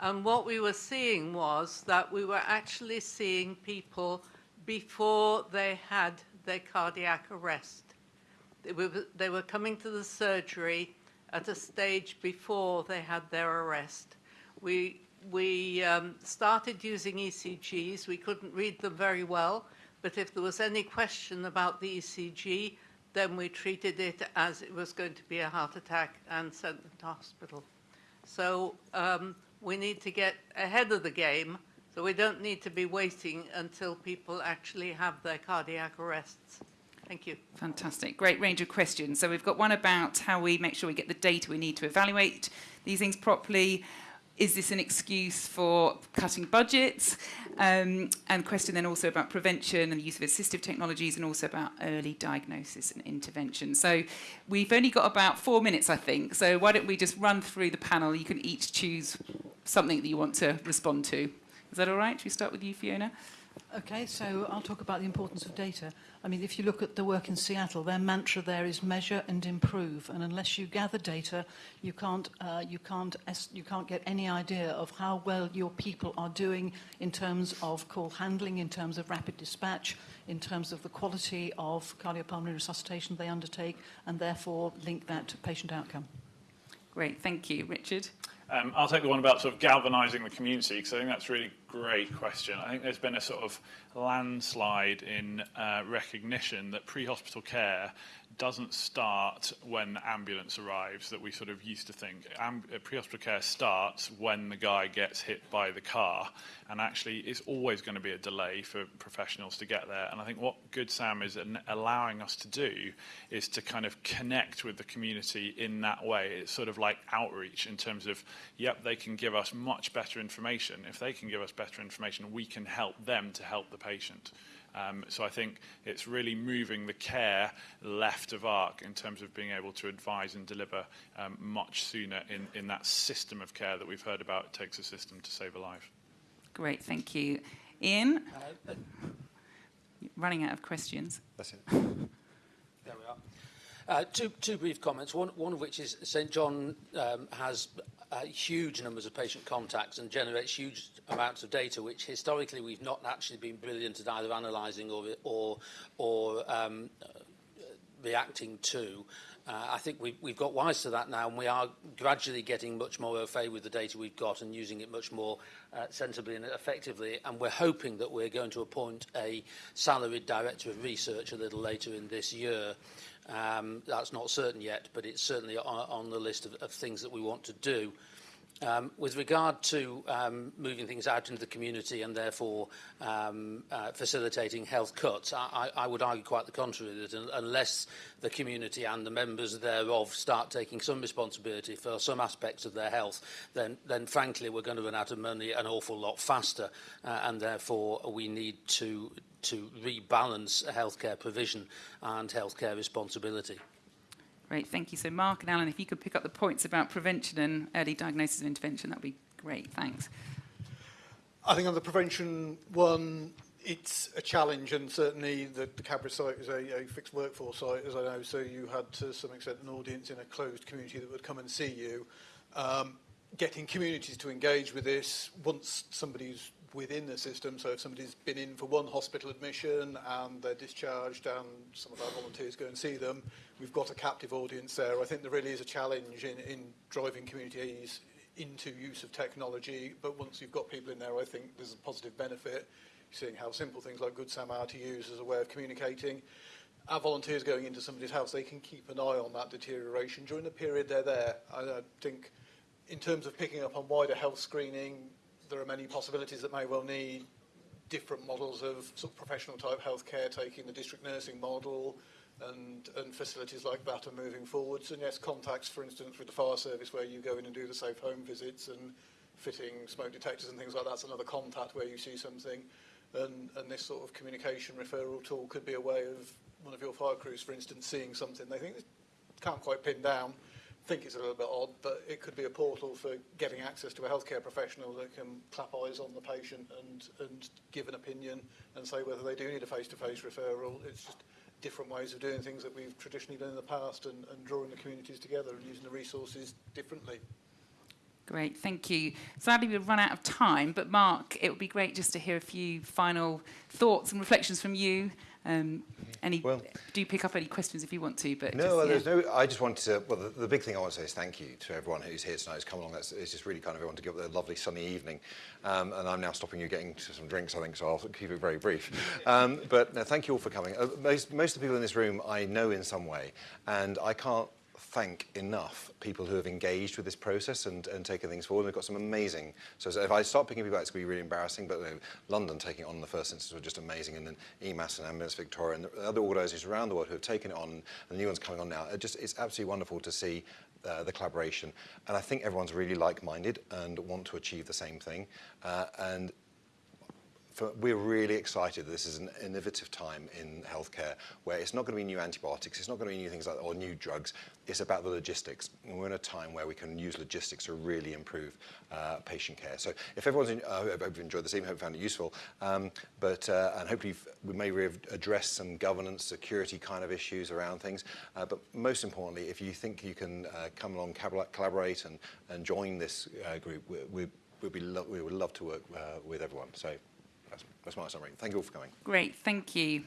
And what we were seeing was that we were actually seeing people before they had their cardiac arrest. They were, they were coming to the surgery at a stage before they had their arrest. We, we um, started using ECGs. We couldn't read them very well, but if there was any question about the ECG, then we treated it as it was going to be a heart attack and sent them to hospital. So um, we need to get ahead of the game, so we don't need to be waiting until people actually have their cardiac arrests. Thank you. Fantastic. Great range of questions. So we've got one about how we make sure we get the data we need to evaluate these things properly. Is this an excuse for cutting budgets? Um, and question then also about prevention and the use of assistive technologies and also about early diagnosis and intervention. So we've only got about four minutes, I think. So why don't we just run through the panel? You can each choose something that you want to respond to. Is that all right? Should we start with you, Fiona? Okay, so I'll talk about the importance of data. I mean, if you look at the work in Seattle, their mantra there is measure and improve. And unless you gather data, you can't, uh, you can't, you can't get any idea of how well your people are doing in terms of call handling, in terms of rapid dispatch, in terms of the quality of cardiopulmonary resuscitation they undertake, and therefore link that to patient outcome. Great, thank you. Richard? Um, I'll take the one about sort of galvanising the community because I think that's really great question. I think there's been a sort of landslide in uh, recognition that pre-hospital care doesn't start when ambulance arrives that we sort of used to think. Am- uh, pre-hospital care starts when the guy gets hit by the car and actually it's always going to be a delay for professionals to get there. And I think what GoodSam is an- allowing us to do is to kind of connect with the community in that way. It's sort of like outreach in terms of, yep, they can give us much better information. If they can give us better information, we can help them to help the patient. Um, so I think it's really moving the care left of ARC in terms of being able to advise and deliver um, much sooner in, in that system of care that we've heard about. It takes a system to save a life. Great, thank you. Ian? Running out of questions. That's it. There we are. Uh, two, two brief comments, one, one of which is St John um, has uh, huge numbers of patient contacts and generates huge amounts of data, which historically we've not actually been brilliant at either analysing or, or, or um, reacting to. Uh, I think we've, we've got wise to that now, and we are gradually getting much more au fait with the data we've got and using it much more uh, sensibly and effectively. And we're hoping that we're going to appoint a salaried director of research a little later in this year Um, that's not certain yet, but it's certainly on, the list of things that we want to do. Um, with regard to um, moving things out into the community and therefore um, uh, facilitating health cuts, I, I, I would argue quite the contrary, that un unless the community and the members thereof start taking some responsibility for some aspects of their health, then, then frankly we're going to run out of money an awful lot faster uh, and therefore we need to, to rebalance healthcare provision and healthcare responsibility. Great, thank you. So Mark and Alan, if you could pick up the points about prevention and early diagnosis and intervention, that'd be great. Thanks. I think on the prevention one, it's a challenge, and certainly the, the site is a, a fixed workforce site, as I know, so you had to some extent an audience in a closed community that would come and see you. Um, getting communities to engage with this once somebody's within the system, so if somebody's been in for one hospital admission and they're discharged and some of our volunteers go and see them, we've got a captive audience there. I think there really is a challenge in, in driving communities into use of technology, but once you've got people in there, I think there's a positive benefit, seeing how simple things like GoodSam are to use as a way of communicating. Our volunteers going into somebody's house, they can keep an eye on that deterioration during the period they're there. I, I think in terms of picking up on wider health screening, there are many possibilities that may well need different models of sort of professional type healthcare, taking the district nursing model, and, and facilities like that are moving forwards. And yes, contacts, for instance, with the fire service where you go in and do the safe home visits and fitting smoke detectors and things like that's another contact where you see something. And, and this sort of communication referral tool could be a way of one of your fire crews, for instance, seeing something they think can't quite pin down, think it's a little bit odd, but it could be a portal for getting access to a healthcare professional that can clap eyes on the patient and, and give an opinion and say whether they do need a face-to-face -face referral. It's just different ways of doing things that we've traditionally done in the past and, and drawing the communities together and using the resources differently. Great, thank you. Sadly, we've run out of time, but Mark, it would be great just to hear a few final thoughts and reflections from you. Um, any, well, do pick up any questions if you want to, but no, just, well, yeah. there's no. I just wanted to. Well, the, the big thing I want to say is thank you to everyone who's here tonight, who's come along. That's it's just really kind of everyone to give a lovely sunny evening. Um, and I'm now stopping you getting to some drinks, I think, so I'll keep it very brief. Um, but no, thank you all for coming. Uh, most most of the people in this room I know in some way, and I can't thank enough people who have engaged with this process and, and taken things forward. We've got some amazing, so, if I start picking people out, it's going to be really embarrassing, but you know, London taking it on in the first instance was just amazing, and then EMAS and Ambulance Victoria and the other organisations around the world who have taken it on, and the new ones coming on now. It just, it's absolutely wonderful to see uh, the collaboration. And I think everyone's really like-minded and want to achieve the same thing. Uh, and for, we're really excited this is an innovative time in healthcare where it's not going to be new antibiotics, it's not going to be new things like or new drugs. It's about the logistics. And we're in a time where we can use logistics to really improve uh, patient care. So if everyone's in, uh, I hope you've enjoyed this evening, hope you found it useful. Um, but uh, and hopefully we may address some governance, security kind of issues around things. Uh, but most importantly, if you think you can uh, come along, collaborate, and, and join this uh, group, we, we, we'd be we would love to work with everyone. So. That's, that's my summary. Thank you all for coming. Great, thank you.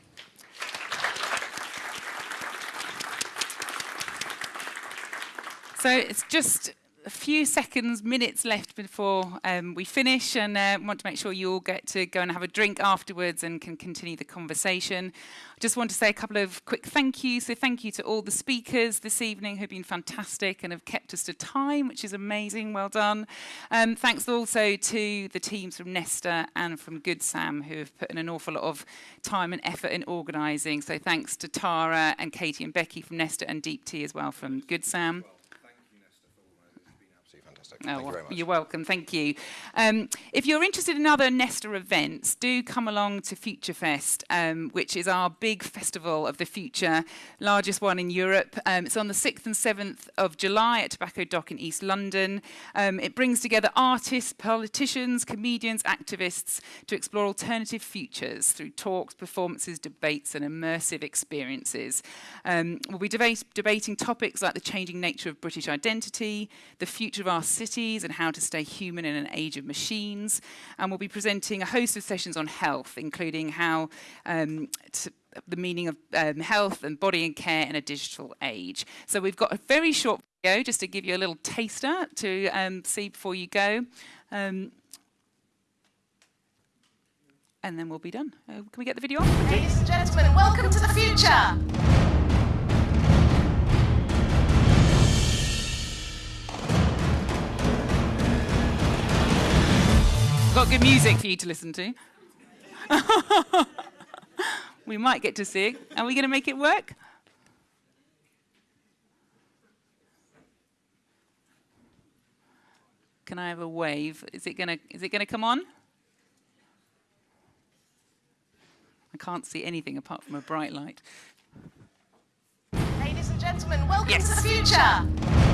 So it's just a few seconds, minutes left before um, we finish and uh, want to make sure you all get to go and have a drink afterwards and can continue the conversation. I just want to say a couple of quick thank yous. So thank you to all the speakers this evening who've been fantastic and have kept us to time, which is amazing. Well done. Um, thanks also to the teams from Nesta and from Good Sam who have put in an awful lot of time and effort in organising. So thanks to Tara and Katie and Becky from Nesta and Deep Tea as well from Good Sam. Well. Thank oh, you very much. You're welcome. Thank you. Um, if you're interested in other Nesta events, do come along to FutureFest, um, which is our big festival of the future, largest one in Europe. Um, it's on the 6th and 7th of July at Tobacco Dock in East London. Um, it brings together artists, politicians, comedians, activists to explore alternative futures through talks, performances, debates, and immersive experiences. Um, we'll be debate debating topics like the changing nature of British identity, the future of our city and how to stay human in an age of machines. And we'll be presenting a host of sessions on health, including how um, the meaning of um, health and body and care in a digital age. So we've got a very short video just to give you a little taster to um, see before you go. Um, and then we'll be done. Uh, can we get the video on? Ladies and gentlemen, welcome to the future. Got good music for you to listen to. we might get to see. Are we going to make it work? Can I have a wave? Is it gonna is it gonna come on? I can't see anything apart from a bright light. Ladies and gentlemen, welcome yes. to the future.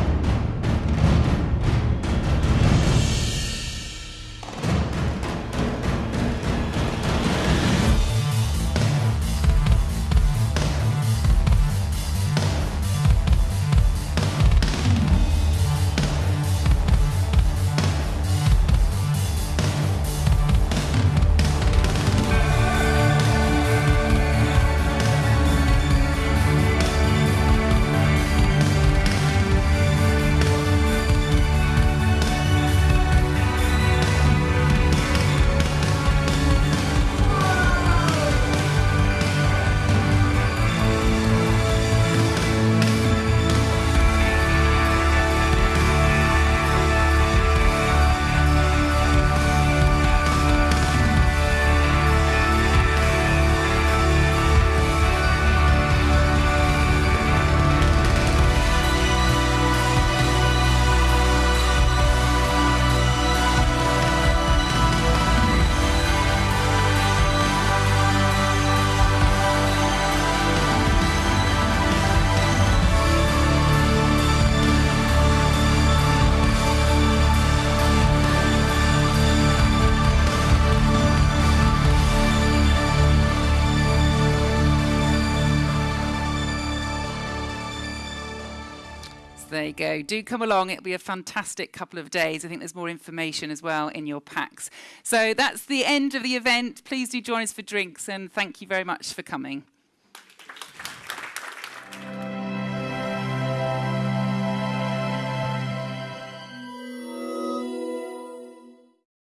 go. Do come along. It'll be a fantastic couple of days. I think there's more information as well in your packs. So that's the end of the event. Please do join us for drinks and thank you very much for coming.